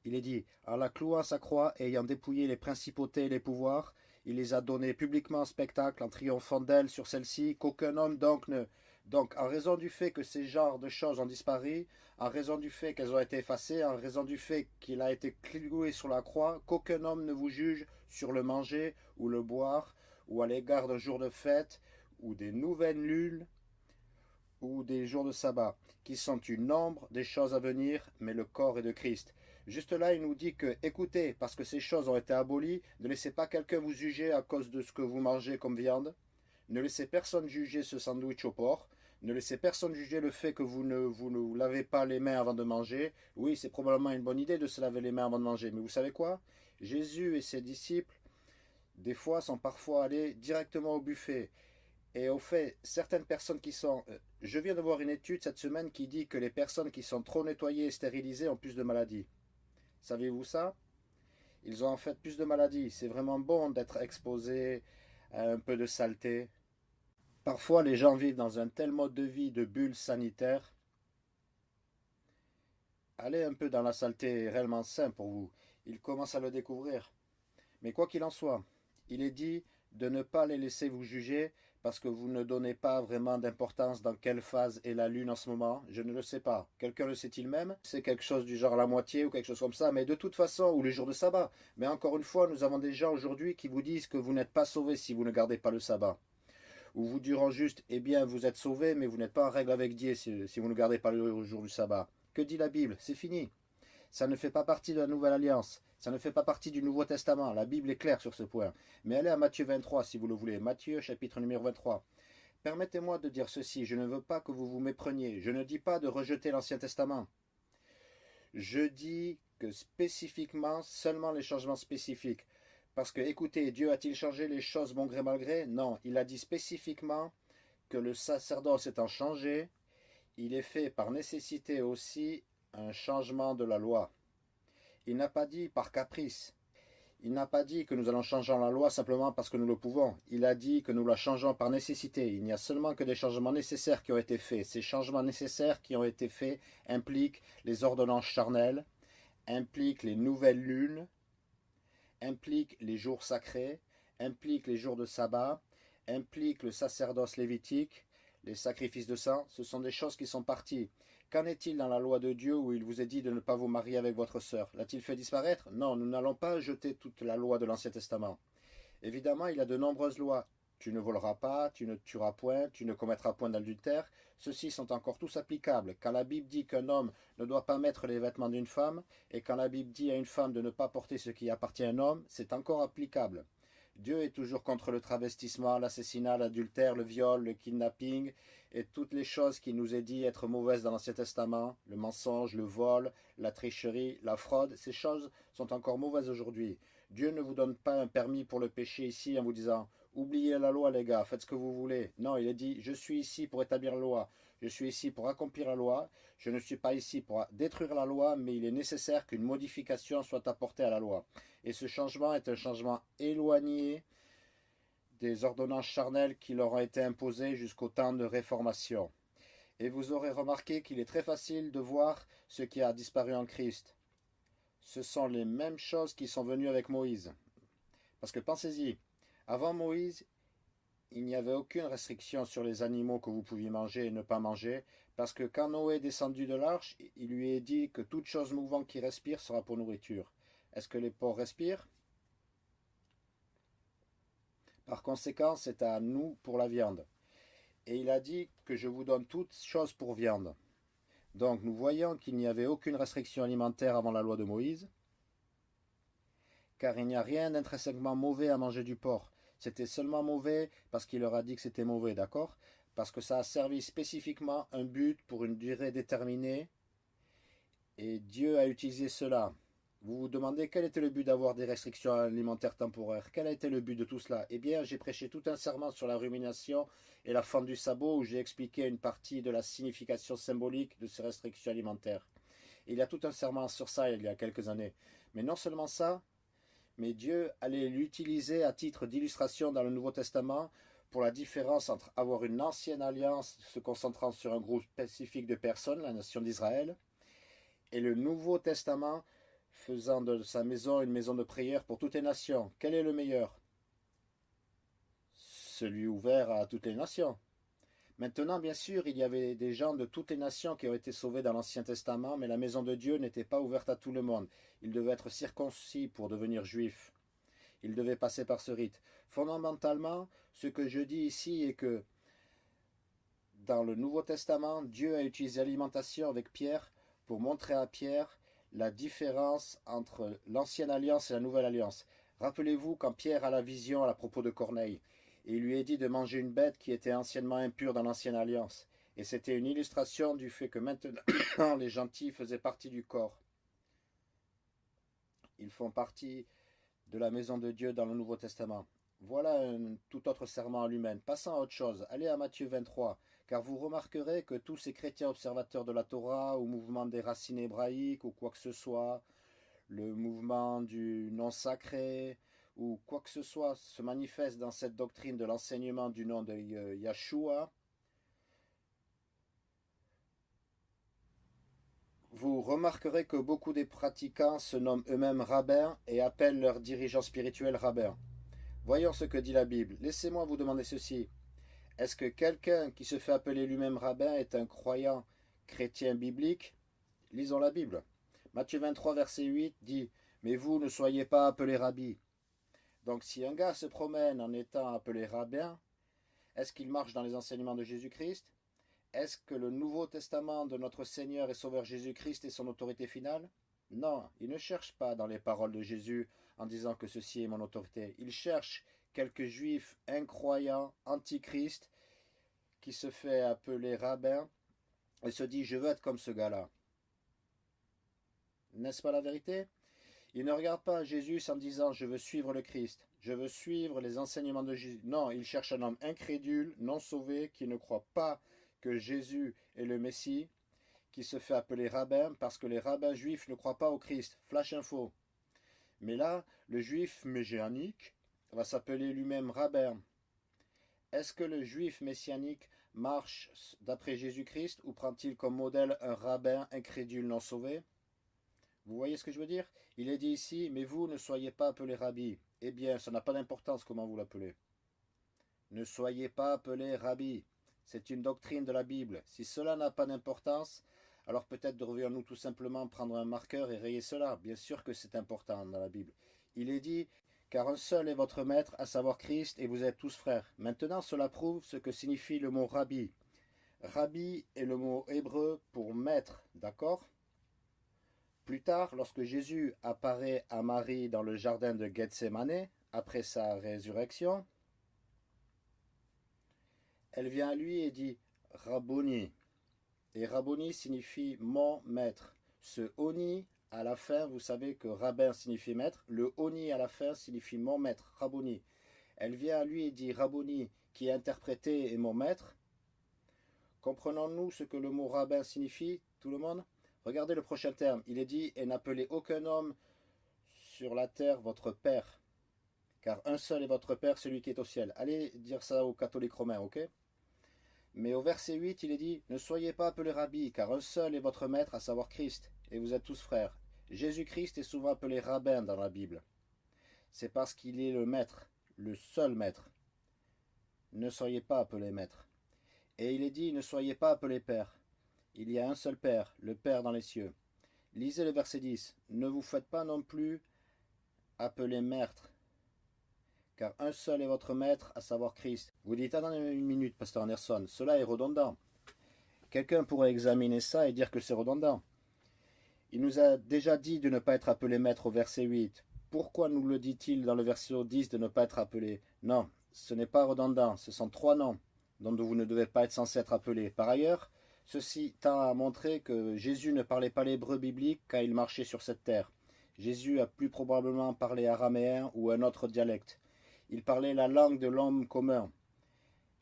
Il est dit, en la clouant sa croix, ayant dépouillé les principautés et les pouvoirs, il les a donnés publiquement en spectacle en triomphant d'elles sur celles-ci, qu'aucun homme donc ne... Donc, en raison du fait que ces genres de choses ont disparu, en raison du fait qu'elles ont été effacées, en raison du fait qu'il a été cloué sur la croix, qu'aucun homme ne vous juge sur le manger ou le boire, ou à l'égard d'un jour de fête, ou des nouvelles lunes, ou des jours de sabbat, qui sont une nombre des choses à venir, mais le corps est de Christ. Juste là, il nous dit que, écoutez, parce que ces choses ont été abolies, ne laissez pas quelqu'un vous juger à cause de ce que vous mangez comme viande. Ne laissez personne juger ce sandwich au porc. Ne laissez personne juger le fait que vous ne vous lavez pas les mains avant de manger. Oui, c'est probablement une bonne idée de se laver les mains avant de manger. Mais vous savez quoi? Jésus et ses disciples, des fois, sont parfois allés directement au buffet. Et au fait, certaines personnes qui sont... Euh, je viens de voir une étude cette semaine qui dit que les personnes qui sont trop nettoyées et stérilisées ont plus de maladies. Savez-vous ça? Ils ont en fait plus de maladies. C'est vraiment bon d'être exposé à un peu de saleté. Parfois, les gens vivent dans un tel mode de vie de bulle sanitaire. Allez un peu dans la saleté est réellement sain pour vous. Ils commencent à le découvrir. Mais quoi qu'il en soit, il est dit de ne pas les laisser vous juger parce que vous ne donnez pas vraiment d'importance dans quelle phase est la Lune en ce moment Je ne le sais pas. Quelqu'un le sait-il même? C'est quelque chose du genre la moitié ou quelque chose comme ça, mais de toute façon, ou les jours de sabbat. Mais encore une fois, nous avons des gens aujourd'hui qui vous disent que vous n'êtes pas sauvés si vous ne gardez pas le sabbat. Ou vous diront juste, eh bien, vous êtes sauvés, mais vous n'êtes pas en règle avec Dieu si, vous ne gardez pas le jour du sabbat. Que dit la Bible? C'est fini. Ça ne fait pas partie de la nouvelle alliance. Ça ne fait pas partie du Nouveau Testament. La Bible est claire sur ce point. Mais allez à Matthieu 23 si vous le voulez. Matthieu chapitre numéro 23. Permettez-moi de dire ceci. Je ne veux pas que vous vous mépreniez. Je ne dis pas de rejeter l'Ancien Testament. Je dis que spécifiquement, seulement les changements spécifiques. Parce que, écoutez, Dieu a-t-il changé les choses bon gré mal gré? Non, il a dit spécifiquement que le sacerdoce étant changé, il est fait par nécessité aussi un changement de la loi. Il n'a pas dit par caprice. Il n'a pas dit que nous allons changer la loi simplement parce que nous le pouvons. Il a dit que nous la changeons par nécessité. Il n'y a seulement que des changements nécessaires qui ont été faits. Ces changements nécessaires qui ont été faits impliquent les ordonnances charnelles, impliquent les nouvelles lunes, impliquent les jours sacrés, impliquent les jours de sabbat, impliquent le sacerdoce lévitique, les sacrifices de sang. Ce sont des choses qui sont parties. Qu'en est-il dans la loi de Dieu où il vous est dit de ne pas vous marier avec votre sœur? L'a-t-il fait disparaître? Non, nous n'allons pas jeter toute la loi de l'Ancien Testament. Évidemment, il y a de nombreuses lois. Tu ne voleras pas, tu ne tueras point, tu ne commettras point d'adultère. Ceux-ci sont encore tous applicables. Quand la Bible dit qu'un homme ne doit pas mettre les vêtements d'une femme, et quand la Bible dit à une femme de ne pas porter ce qui appartient à un homme, c'est encore applicable. Dieu est toujours contre le travestissement, l'assassinat, l'adultère, le viol, le kidnapping et toutes les choses qui nous est dit être mauvaises dans l'Ancien Testament, le mensonge, le vol, la tricherie, la fraude, ces choses sont encore mauvaises aujourd'hui. Dieu ne vous donne pas un permis pour le péché ici en vous disant oubliez la loi les gars, faites ce que vous voulez. Non, il a dit je suis ici pour établir la loi, je suis ici pour accomplir la loi, je ne suis pas ici pour détruire la loi, mais il est nécessaire qu'une modification soit apportée à la loi. Et ce changement est un changement éloigné des ordonnances charnelles qui leur ont été imposées jusqu'au temps de réformation. Et vous aurez remarqué qu'il est très facile de voir ce qui a disparu en Christ. Ce sont les mêmes choses qui sont venues avec Moïse. Parce que pensez-y, avant Moïse, il n'y avait aucune restriction sur les animaux que vous pouviez manger et ne pas manger, parce que quand Noé est descendu de l'arche, il lui est dit que toute chose mouvante qui respire sera pour nourriture. Est-ce que les porcs respirent? Par conséquent, c'est à nous pour la viande. Et il a dit que je vous donne toutes choses pour viande. Donc nous voyons qu'il n'y avait aucune restriction alimentaire avant la loi de Moïse, car il n'y a rien d'intrinsèquement mauvais à manger du porc. C'était seulement mauvais parce qu'il leur a dit que c'était mauvais, d'accord? Parce que ça a servi spécifiquement un but pour une durée déterminée, et Dieu a utilisé cela. Vous vous demandez quel était le but d'avoir des restrictions alimentaires temporaires? Quel a été le but de tout cela? Eh bien, j'ai prêché tout un serment sur la rumination et la fente du sabot où j'ai expliqué une partie de la signification symbolique de ces restrictions alimentaires. il y a tout un serment sur ça il y a quelques années. Mais non seulement ça, mais Dieu allait l'utiliser à titre d'illustration dans le Nouveau Testament pour la différence entre avoir une ancienne alliance se concentrant sur un groupe spécifique de personnes, la nation d'Israël, et le Nouveau Testament faisant de sa maison une maison de prière pour toutes les nations. Quel est le meilleur? Celui ouvert à toutes les nations. Maintenant, bien sûr, il y avait des gens de toutes les nations qui ont été sauvés dans l'Ancien Testament, mais la maison de Dieu n'était pas ouverte à tout le monde. Il devait être circoncis pour devenir juif. Il devait passer par ce rite. Fondamentalement, ce que je dis ici est que dans le Nouveau Testament, Dieu a utilisé l'alimentation avec Pierre pour montrer à Pierre la différence entre l'ancienne alliance et la nouvelle alliance. Rappelez-vous quand Pierre a la vision à propos de Corneille, et il lui est dit de manger une bête qui était anciennement impure dans l'ancienne alliance. Et c'était une illustration du fait que maintenant les gentils faisaient partie du corps. Ils font partie de la maison de Dieu dans le Nouveau Testament. Voilà un tout autre serment à l'humaine. Passons à autre chose. Allez à Matthieu 23, car vous remarquerez que tous ces chrétiens observateurs de la Torah, ou mouvement des racines hébraïques, ou quoi que ce soit, le mouvement du non sacré, ou quoi que ce soit se manifeste dans cette doctrine de l'enseignement du nom de Yahshua, vous remarquerez que beaucoup des pratiquants se nomment eux-mêmes rabbins et appellent leurs dirigeants spirituels rabbins. Voyons ce que dit la Bible. Laissez-moi vous demander ceci. Est-ce que quelqu'un qui se fait appeler lui-même rabbin est un croyant chrétien biblique? Lisons la Bible. Matthieu 23, verset 8 dit Mais vous ne soyez pas appelés rabbis. Donc si un gars se promène en étant appelé rabbin, est-ce qu'il marche dans les enseignements de Jésus-Christ? Est-ce que le Nouveau Testament de notre Seigneur et Sauveur Jésus-Christ est son autorité finale? Non, il ne cherche pas dans les paroles de Jésus en disant que ceci est mon autorité. Il cherche quelques juifs incroyants, antichrist, qui se fait appeler rabbin et se dit je veux être comme ce gars-là. N'est-ce pas la vérité? Il ne regarde pas Jésus en disant je veux suivre le Christ, je veux suivre les enseignements de Jésus. Non, il cherche un homme incrédule, non sauvé, qui ne croit pas que Jésus est le Messie, qui se fait appeler rabbin parce que les rabbins juifs ne croient pas au Christ. Flash info. Mais là, le juif messianique va s'appeler lui-même rabbin. Est-ce que le juif messianique marche d'après Jésus-Christ ou prend-il comme modèle un rabbin incrédule non sauvé? Vous voyez ce que je veux dire? Il est dit ici, mais vous ne soyez pas appelés rabbi. Eh bien, ça n'a pas d'importance comment vous l'appelez. Ne soyez pas appelés rabbi. C'est une doctrine de la Bible. Si cela n'a pas d'importance, alors peut-être devrions-nous tout simplement prendre un marqueur et rayer cela. Bien sûr que c'est important dans la Bible. Il est dit, car un seul est votre maître, à savoir Christ, et vous êtes tous frères. Maintenant, cela prouve ce que signifie le mot rabbi. Rabbi est le mot hébreu pour maître, d'accord? Plus tard, lorsque Jésus apparaît à Marie dans le jardin de Gethsemane, après sa résurrection, elle vient à lui et dit Rabboni. Et Rabboni signifie mon maître. Ce oni à la fin, vous savez que rabbin signifie maître. Le oni à la fin signifie mon maître, Rabboni. Elle vient à lui et dit Rabboni, qui est interprété est mon maître. Comprenons-nous ce que le mot rabbin signifie, tout le monde? Regardez le prochain terme. Il est dit Et n'appelez aucun homme sur la terre votre père, car un seul est votre père, celui qui est au ciel. Allez dire ça aux catholiques romains, ok? Mais au verset 8, il est dit Ne soyez pas appelés rabbi, car un seul est votre maître, à savoir Christ, et vous êtes tous frères. Jésus-Christ est souvent appelé rabbin dans la Bible. C'est parce qu'il est le maître, le seul maître. Ne soyez pas appelés maître. Et il est dit Ne soyez pas appelés père. Il y a un seul Père, le Père dans les cieux. Lisez le verset 10. Ne vous faites pas non plus appeler maître, car un seul est votre maître, à savoir Christ. Vous dites, attendez une minute, pasteur Anderson, cela est redondant. Quelqu'un pourrait examiner ça et dire que c'est redondant. Il nous a déjà dit de ne pas être appelé maître au verset 8. Pourquoi nous le dit-il dans le verset 10 de ne pas être appelé? Non, ce n'est pas redondant, ce sont trois noms dont vous ne devez pas être censé être appelé. Par ailleurs, ceci tend à montrer que Jésus ne parlait pas l'hébreu biblique quand il marchait sur cette terre. Jésus a plus probablement parlé araméen ou un autre dialecte. Il parlait la langue de l'homme commun.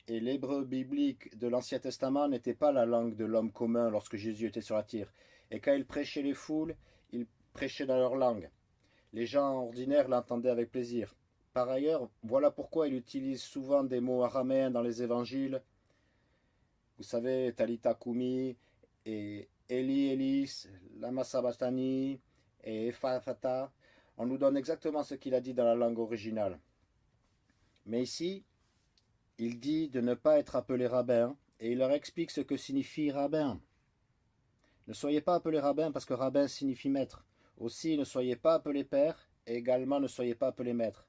Et l'hébreu biblique de l'Ancien Testament n'était pas la langue de l'homme commun lorsque Jésus était sur la terre. Et quand il prêchait les foules, il prêchait dans leur langue. Les gens ordinaires l'entendaient avec plaisir. Par ailleurs, voilà pourquoi il utilise souvent des mots araméens dans les évangiles. Vous savez, Talita Kumi et Eli Elis, Lama Sabatani et Efafata. On nous donne exactement ce qu'il a dit dans la langue originale. Mais ici, il dit de ne pas être appelé rabbin, et il leur explique ce que signifie rabbin. Ne soyez pas appelé rabbin parce que rabbin signifie maître. Aussi, ne soyez pas appelé père, et également ne soyez pas appelé maître.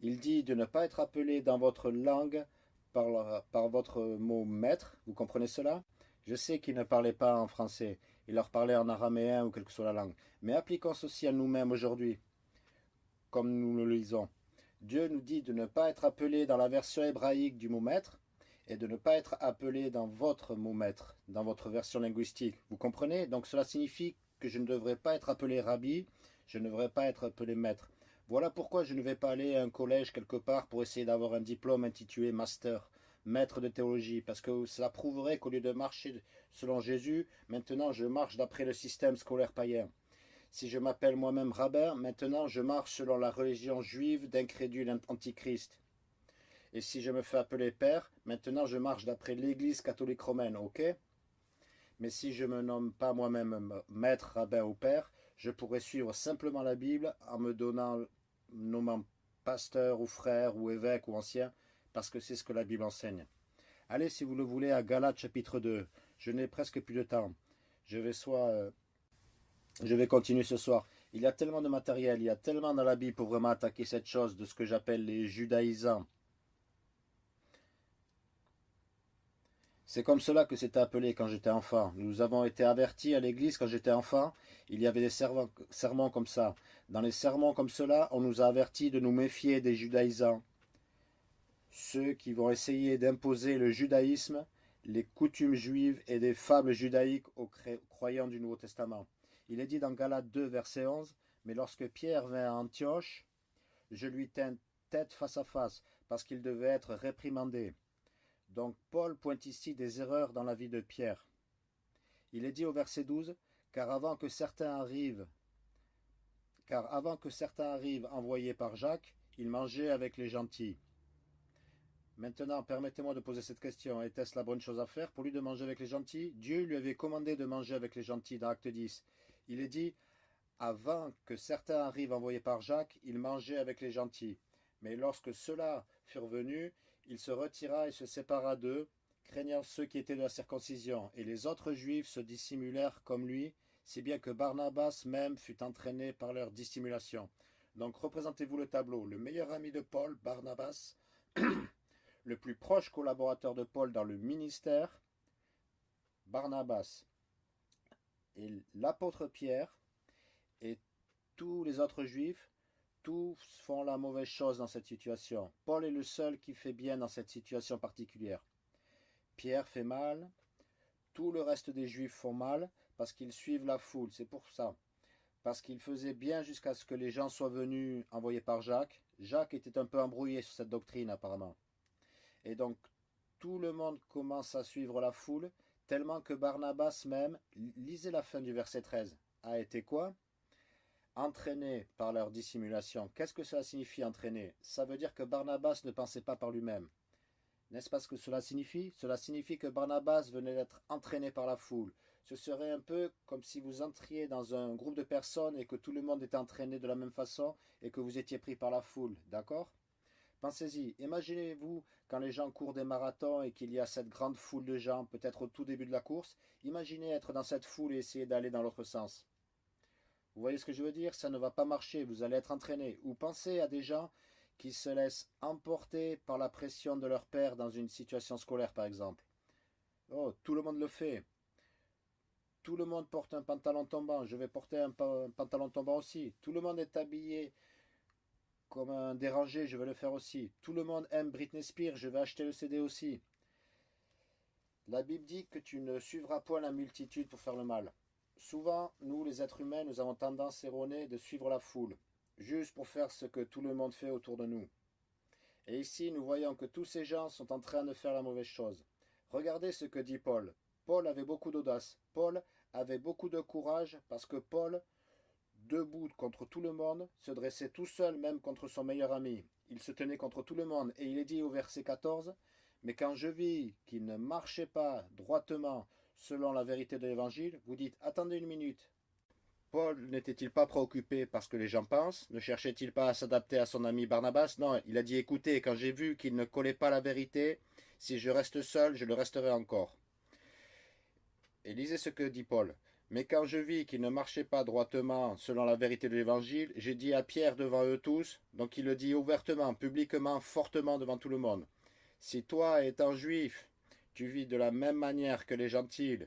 Il dit de ne pas être appelé dans votre langue par, votre mot maître. Vous comprenez cela? Je sais qu'il ne parlait pas en français. Il leur parlait en araméen ou quelle que soit la langue. Mais appliquons ceci à nous-mêmes aujourd'hui, comme nous le lisons. Dieu nous dit de ne pas être appelé dans la version hébraïque du mot maître et de ne pas être appelé dans votre mot maître, dans votre version linguistique. Vous comprenez? Donc cela signifie que je ne devrais pas être appelé rabbi, je ne devrais pas être appelé maître. Voilà pourquoi je ne vais pas aller à un collège quelque part pour essayer d'avoir un diplôme intitulé master, maître de théologie, parce que cela prouverait qu'au lieu de marcher selon Jésus, maintenant je marche d'après le système scolaire païen. Si je m'appelle moi-même rabbin, maintenant je marche selon la religion juive d'incrédule antichrist. Et si je me fais appeler père, maintenant je marche d'après l'église catholique romaine, ok? Mais si je me nomme pas moi-même maître, rabbin ou père, je pourrais suivre simplement la Bible en me donnant, nommant pasteur ou frère ou évêque ou ancien, parce que c'est ce que la Bible enseigne. Allez, si vous le voulez, à Galates chapitre 2. Je n'ai presque plus de temps. Je vais soit euh, je vais continuer ce soir. Il y a tellement de matériel, il y a tellement dans la Bible pour vraiment attaquer cette chose de ce que j'appelle les judaïsants. C'est comme cela que c'était appelé quand j'étais enfant. Nous avons été avertis à l'église quand j'étais enfant. Il y avait des sermons comme ça. Dans les sermons comme cela, on nous a avertis de nous méfier des judaïsants. Ceux qui vont essayer d'imposer le judaïsme, les coutumes juives et des fables judaïques aux croyants du Nouveau Testament. Il est dit dans Galates 2, verset 11, Mais lorsque Pierre vint à Antioche, je lui tins tête face à face, parce qu'il devait être réprimandé. Donc Paul pointe ici des erreurs dans la vie de Pierre. Il est dit au verset 12, car avant que certains arrivent, car avant que certains arrivent envoyés par Jacques, il mangeait avec les gentils. Maintenant, permettez-moi de poser cette question. Était-ce la bonne chose à faire pour lui de manger avec les gentils? Dieu lui avait commandé de manger avec les gentils dans Acte 10. Il est dit, avant que certains arrivent envoyés par Jacques, il mangeait avec les gentils. Mais lorsque ceux-là furent venus, il se retira et se sépara d'eux, craignant ceux qui étaient de la circoncision. Et les autres juifs se dissimulèrent comme lui, si bien que Barnabas même fut entraîné par leur dissimulation. Donc représentez-vous le tableau. Le meilleur ami de Paul, Barnabas, le plus proche collaborateur de Paul dans le ministère, Barnabas, et l'apôtre Pierre, et tous les autres juifs, tous font la mauvaise chose dans cette situation. Paul est le seul qui fait bien dans cette situation particulière. Pierre fait mal, tout le reste des juifs font mal parce qu'ils suivent la foule, c'est pour ça. Parce qu'ils faisaient bien jusqu'à ce que les gens soient venus envoyés par Jacques. Jacques était un peu embrouillé sur cette doctrine apparemment. Et donc tout le monde commence à suivre la foule, tellement que Barnabas même, lisez la fin du verset 13, a été quoi? Entraîné par leur dissimulation. Qu'est-ce que cela signifie entraîné Ça veut dire que Barnabas ne pensait pas par lui-même. N'est-ce pas ce que cela signifie? Cela signifie que Barnabas venait d'être entraîné par la foule. Ce serait un peu comme si vous entriez dans un groupe de personnes et que tout le monde était entraîné de la même façon et que vous étiez pris par la foule. D'accord? Pensez-y, imaginez-vous quand les gens courent des marathons et qu'il y a cette grande foule de gens, peut-être au tout début de la course, imaginez être dans cette foule et essayer d'aller dans l'autre sens. Vous voyez ce que je veux dire? Ça ne va pas marcher, vous allez être entraîné. Ou pensez à des gens qui se laissent emporter par la pression de leur père dans une situation scolaire, par exemple. Oh, tout le monde le fait. Tout le monde porte un pantalon tombant. Je vais porter un, pantalon tombant aussi. Tout le monde est habillé comme un dérangé, je vais le faire aussi. Tout le monde aime Britney Spears, je vais acheter le CD aussi. La Bible dit que tu ne suivras point la multitude pour faire le mal. Souvent, nous, les êtres humains, nous avons tendance erronée de suivre la foule, juste pour faire ce que tout le monde fait autour de nous. Et ici, nous voyons que tous ces gens sont en train de faire la mauvaise chose. Regardez ce que dit Paul. Paul avait beaucoup d'audace. Paul avait beaucoup de courage parce que Paul debout contre tout le monde, se dressait tout seul même contre son meilleur ami. Il se tenait contre tout le monde, et il est dit au verset 14, Mais quand je vis qu'il ne marchait pas droitement selon la vérité de l'Évangile, vous dites, attendez une minute. Paul n'était-il pas préoccupé parce que les gens pensent? Ne cherchait-il pas à s'adapter à son ami Barnabas? Non, il a dit, écoutez, quand j'ai vu qu'il ne collait pas la vérité, si je reste seul, je le resterai encore. Et lisez ce que dit Paul. Mais quand je vis qu'il ne marchait pas droitement selon la vérité de l'Évangile, j'ai dit à Pierre devant eux tous, donc il le dit ouvertement, publiquement, fortement devant tout le monde. Si toi, étant juif, tu vis de la même manière que les gentils,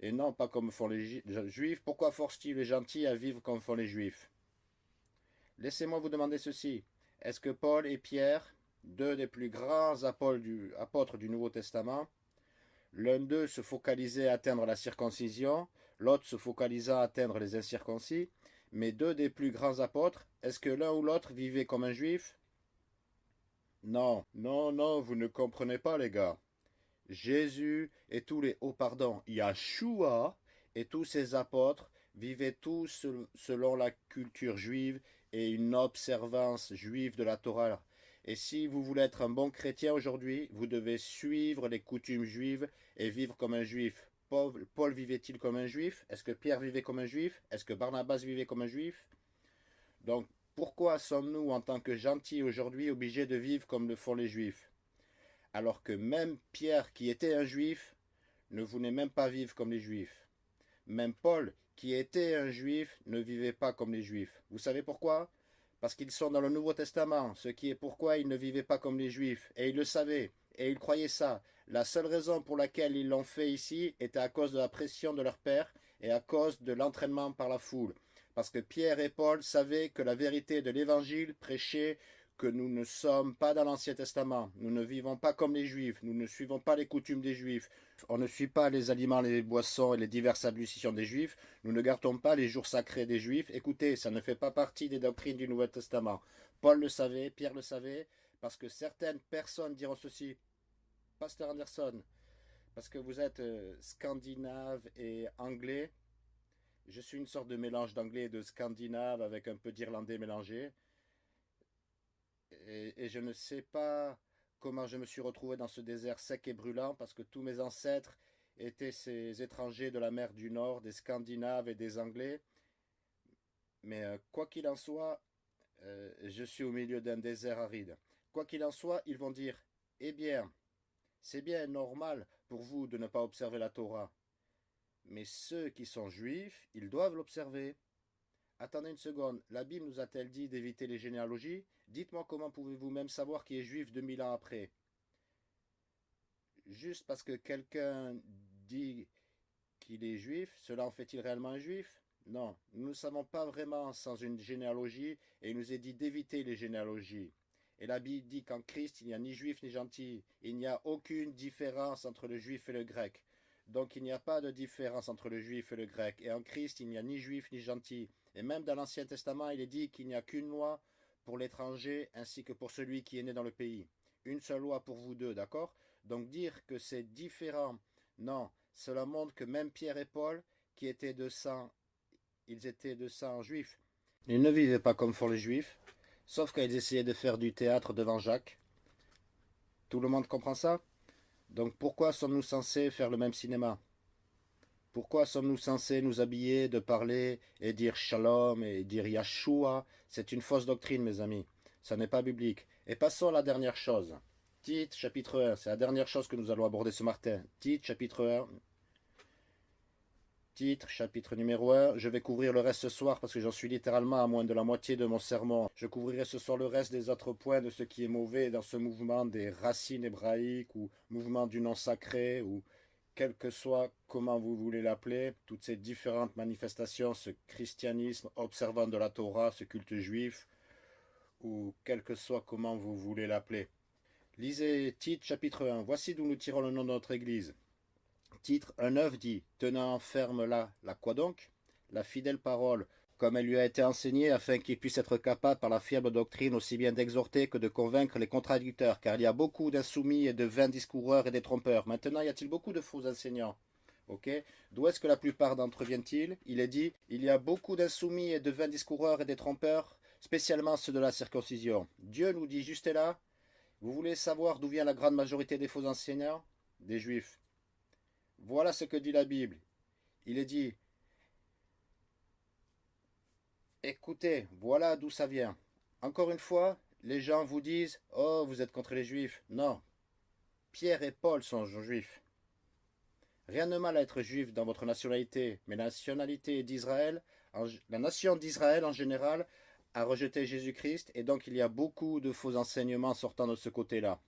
et non pas comme font les juifs, pourquoi force-t-il les gentils à vivre comme font les juifs? Laissez-moi vous demander ceci. Est-ce que Paul et Pierre, deux des plus grands apôtres du Nouveau Testament, l'un d'eux se focalisait à atteindre la circoncision, l'autre se focalisant à atteindre les incirconcis, mais deux des plus grands apôtres, est-ce que l'un ou l'autre vivait comme un juif? Non, non, non, vous ne comprenez pas les gars. Jésus et tous les, oh pardon, Yahshua et tous ses apôtres vivaient tous selon la culture juive et une observance juive de la Torah. Et si vous voulez être un bon chrétien aujourd'hui, vous devez suivre les coutumes juives et vivre comme un juif. Paul, vivait-il comme un juif? Est-ce que Pierre vivait comme un juif? Est-ce que Barnabas vivait comme un juif? Donc, pourquoi sommes-nous, en tant que gentils aujourd'hui, obligés de vivre comme le font les juifs? Alors que même Pierre, qui était un juif, ne voulait même pas vivre comme les juifs. Même Paul, qui était un juif, ne vivait pas comme les juifs. Vous savez pourquoi? Parce qu'ils sont dans le Nouveau Testament, ce qui est pourquoi ils ne vivaient pas comme les juifs. Et ils le savaient. et ils croyaient ça. La seule raison pour laquelle ils l'ont fait ici était à cause de la pression de leur père et à cause de l'entraînement par la foule. Parce que Pierre et Paul savaient que la vérité de l'Évangile prêchait que nous ne sommes pas dans l'Ancien Testament. Nous ne vivons pas comme les Juifs. Nous ne suivons pas les coutumes des Juifs. On ne suit pas les aliments, les boissons et les diverses ablutions des Juifs. Nous ne gardons pas les jours sacrés des Juifs. Écoutez, ça ne fait pas partie des doctrines du Nouveau Testament. Paul le savait, Pierre le savait, parce que certaines personnes diront ceci. Pasteur Anderson, parce que vous êtes euh, scandinave et anglais, je suis une sorte de mélange d'anglais et de scandinave avec un peu d'irlandais mélangé. Et, je ne sais pas comment je me suis retrouvé dans ce désert sec et brûlant parce que tous mes ancêtres étaient ces étrangers de la mer du Nord, des Scandinaves et des Anglais. Mais euh, quoi qu'il en soit, euh, je suis au milieu d'un désert aride. Quoi qu'il en soit, ils vont dire Eh bien, c'est bien normal pour vous de ne pas observer la Torah. Mais ceux qui sont juifs, ils doivent l'observer. Attendez une seconde, la Bible nous a-t-elle dit d'éviter les généalogies? Dites-moi comment pouvez-vous même savoir qui est juif 2000 ans après Juste parce que quelqu'un dit qu'il est juif, cela en fait-il réellement un juif? Non, nous ne savons pas vraiment sans une généalogie et il nous est dit d'éviter les généalogies. Et la Bible dit qu'en Christ, il n'y a ni juif ni gentil. Il n'y a aucune différence entre le juif et le grec. Donc il n'y a pas de différence entre le juif et le grec. Et en Christ, il n'y a ni juif ni gentil. Et même dans l'Ancien Testament, il est dit qu'il n'y a qu'une loi pour l'étranger ainsi que pour celui qui est né dans le pays. Une seule loi pour vous deux, d'accord? Donc dire que c'est différent, non, cela montre que même Pierre et Paul, qui étaient de sang, ils étaient de sang juif. Ils ne vivaient pas comme font les juifs, Sauf qu'ils essayaient de faire du théâtre devant Jacques. Tout le monde comprend ça? Donc pourquoi sommes-nous censés faire le même cinéma? Pourquoi sommes-nous censés nous habiller, de parler et dire shalom et dire Yahshua C'est une fausse doctrine, mes amis. Ça n'est pas biblique. Et passons à la dernière chose. Tite, chapitre 1. C'est la dernière chose que nous allons aborder ce matin. Tite, chapitre 1. Titre, chapitre numéro 1. Je vais couvrir le reste ce soir parce que j'en suis littéralement à moins de la moitié de mon sermon. Je couvrirai ce soir le reste des autres points de ce qui est mauvais dans ce mouvement des racines hébraïques ou mouvement du nom sacré ou quel que soit comment vous voulez l'appeler, toutes ces différentes manifestations, ce christianisme observant de la Torah, ce culte juif, ou quel que soit comment vous voulez l'appeler. Lisez Tite chapitre 1. Voici d'où nous tirons le nom de notre Église. Titre 1.9 dit Tenant ferme là, la quoi donc? La fidèle parole, comme elle lui a été enseignée, afin qu'il puisse être capable par la fiable doctrine aussi bien d'exhorter que de convaincre les contradicteurs, car il y a beaucoup d'insoumis et de vains discoureurs et des trompeurs. Maintenant, y a-t-il beaucoup de faux enseignants? D'où est-ce que la plupart d'entre eux viennent-ils? Il est dit Il y a beaucoup d'insoumis et de vains discoureurs et des trompeurs, spécialement ceux de la circoncision. Dieu nous dit juste là Vous voulez savoir d'où vient la grande majorité des faux enseignants? Des juifs. Voilà ce que dit la Bible. Il est dit, écoutez, voilà d'où ça vient. Encore une fois, les gens vous disent, oh, vous êtes contre les juifs. Non, Pierre et Paul sont juifs. Rien de mal à être juif dans votre nationalité, mais la nationalité d'Israël, la nation d'Israël en général, a rejeté Jésus-Christ, et donc il y a beaucoup de faux enseignements sortant de ce côté-là.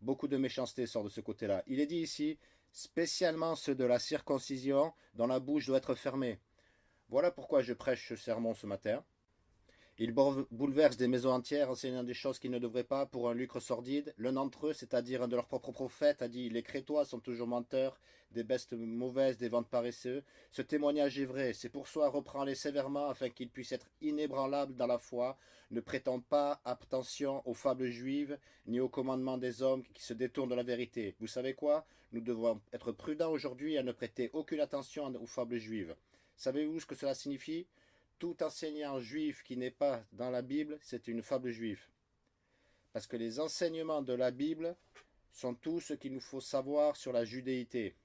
Beaucoup de méchanceté sort de ce côté-là. Il est dit ici, spécialement ceux de la circoncision, dont la bouche doit être fermée. Voilà pourquoi je prêche ce sermon ce matin. Il bouleverse des maisons entières, enseignant des choses qu'ils ne devraient pas pour un lucre sordide. L'un d'entre eux, c'est-à-dire un de leurs propres prophètes, a dit « Les Crétois sont toujours menteurs, des bestes mauvaises, des ventes paresseux. Ce témoignage est vrai, c'est pour soi reprend-les sévèrement afin qu'ils puissent être inébranlables dans la foi, ne prétendent pas attention aux fables juives, ni aux commandements des hommes qui se détournent de la vérité. Vous savez quoi? Nous devons être prudents aujourd'hui à ne prêter aucune attention aux fables juives. Savez-vous ce que cela signifie? Tout enseignant juif qui n'est pas dans la Bible, c'est une fable juive. Parce que les enseignements de la Bible sont tout ce qu'il nous faut savoir sur la judéité.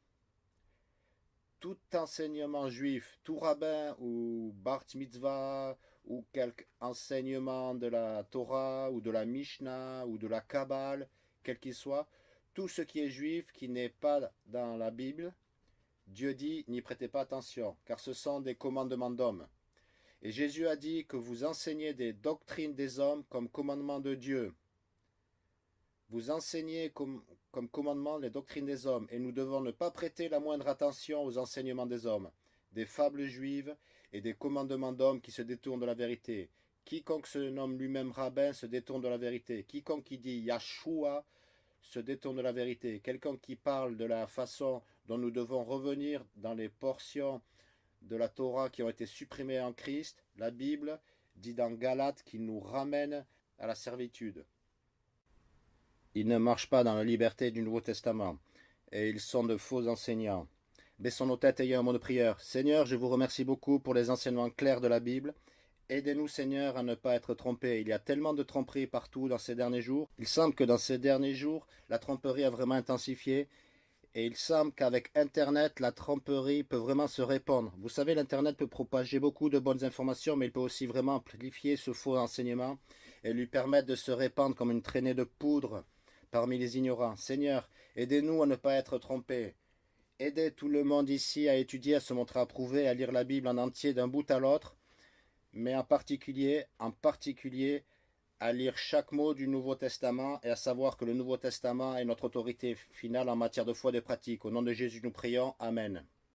Tout enseignement juif, tout rabbin ou bar mitzvah ou quelque enseignement de la Torah ou de la Mishnah ou de la Kabbale, quel qu'il soit, tout ce qui est juif qui n'est pas dans la Bible, Dieu dit n'y prêtez pas attention, car ce sont des commandements d'hommes. Et Jésus a dit que vous enseignez des doctrines des hommes comme commandement de Dieu. Vous enseignez comme, comme commandement les doctrines des hommes, et nous devons ne pas prêter la moindre attention aux enseignements des hommes, des fables juives et des commandements d'hommes qui se détournent de la vérité. Quiconque se nomme lui-même rabbin se détourne de la vérité. Quiconque qui dit Yahshua se détourne de la vérité. Quelqu'un qui parle de la façon dont nous devons revenir dans les portions de la Torah qui ont été supprimées en Christ, la Bible dit dans Galates qu'il nous ramène à la servitude. Ils ne marchent pas dans la liberté du Nouveau Testament, et ils sont de faux enseignants. Baissons nos têtes ayant un mot de prière. Seigneur, je vous remercie beaucoup pour les enseignements clairs de la Bible. Aidez-nous, Seigneur, à ne pas être trompés. Il y a tellement de tromperies partout dans ces derniers jours. Il semble que dans ces derniers jours, la tromperie a vraiment intensifié. Et il semble qu'avec Internet, la tromperie peut vraiment se répandre. Vous savez, l'Internet peut propager beaucoup de bonnes informations, mais il peut aussi vraiment amplifier ce faux enseignement et lui permettre de se répandre comme une traînée de poudre parmi les ignorants. Seigneur, aidez-nous à ne pas être trompés. Aidez tout le monde ici à étudier, à se montrer approuvé, à lire la Bible en entier d'un bout à l'autre, mais en particulier, en particulier, à lire chaque mot du Nouveau Testament et à savoir que le Nouveau Testament est notre autorité finale en matière de foi et de pratique. Au nom de Jésus, nous prions. Amen.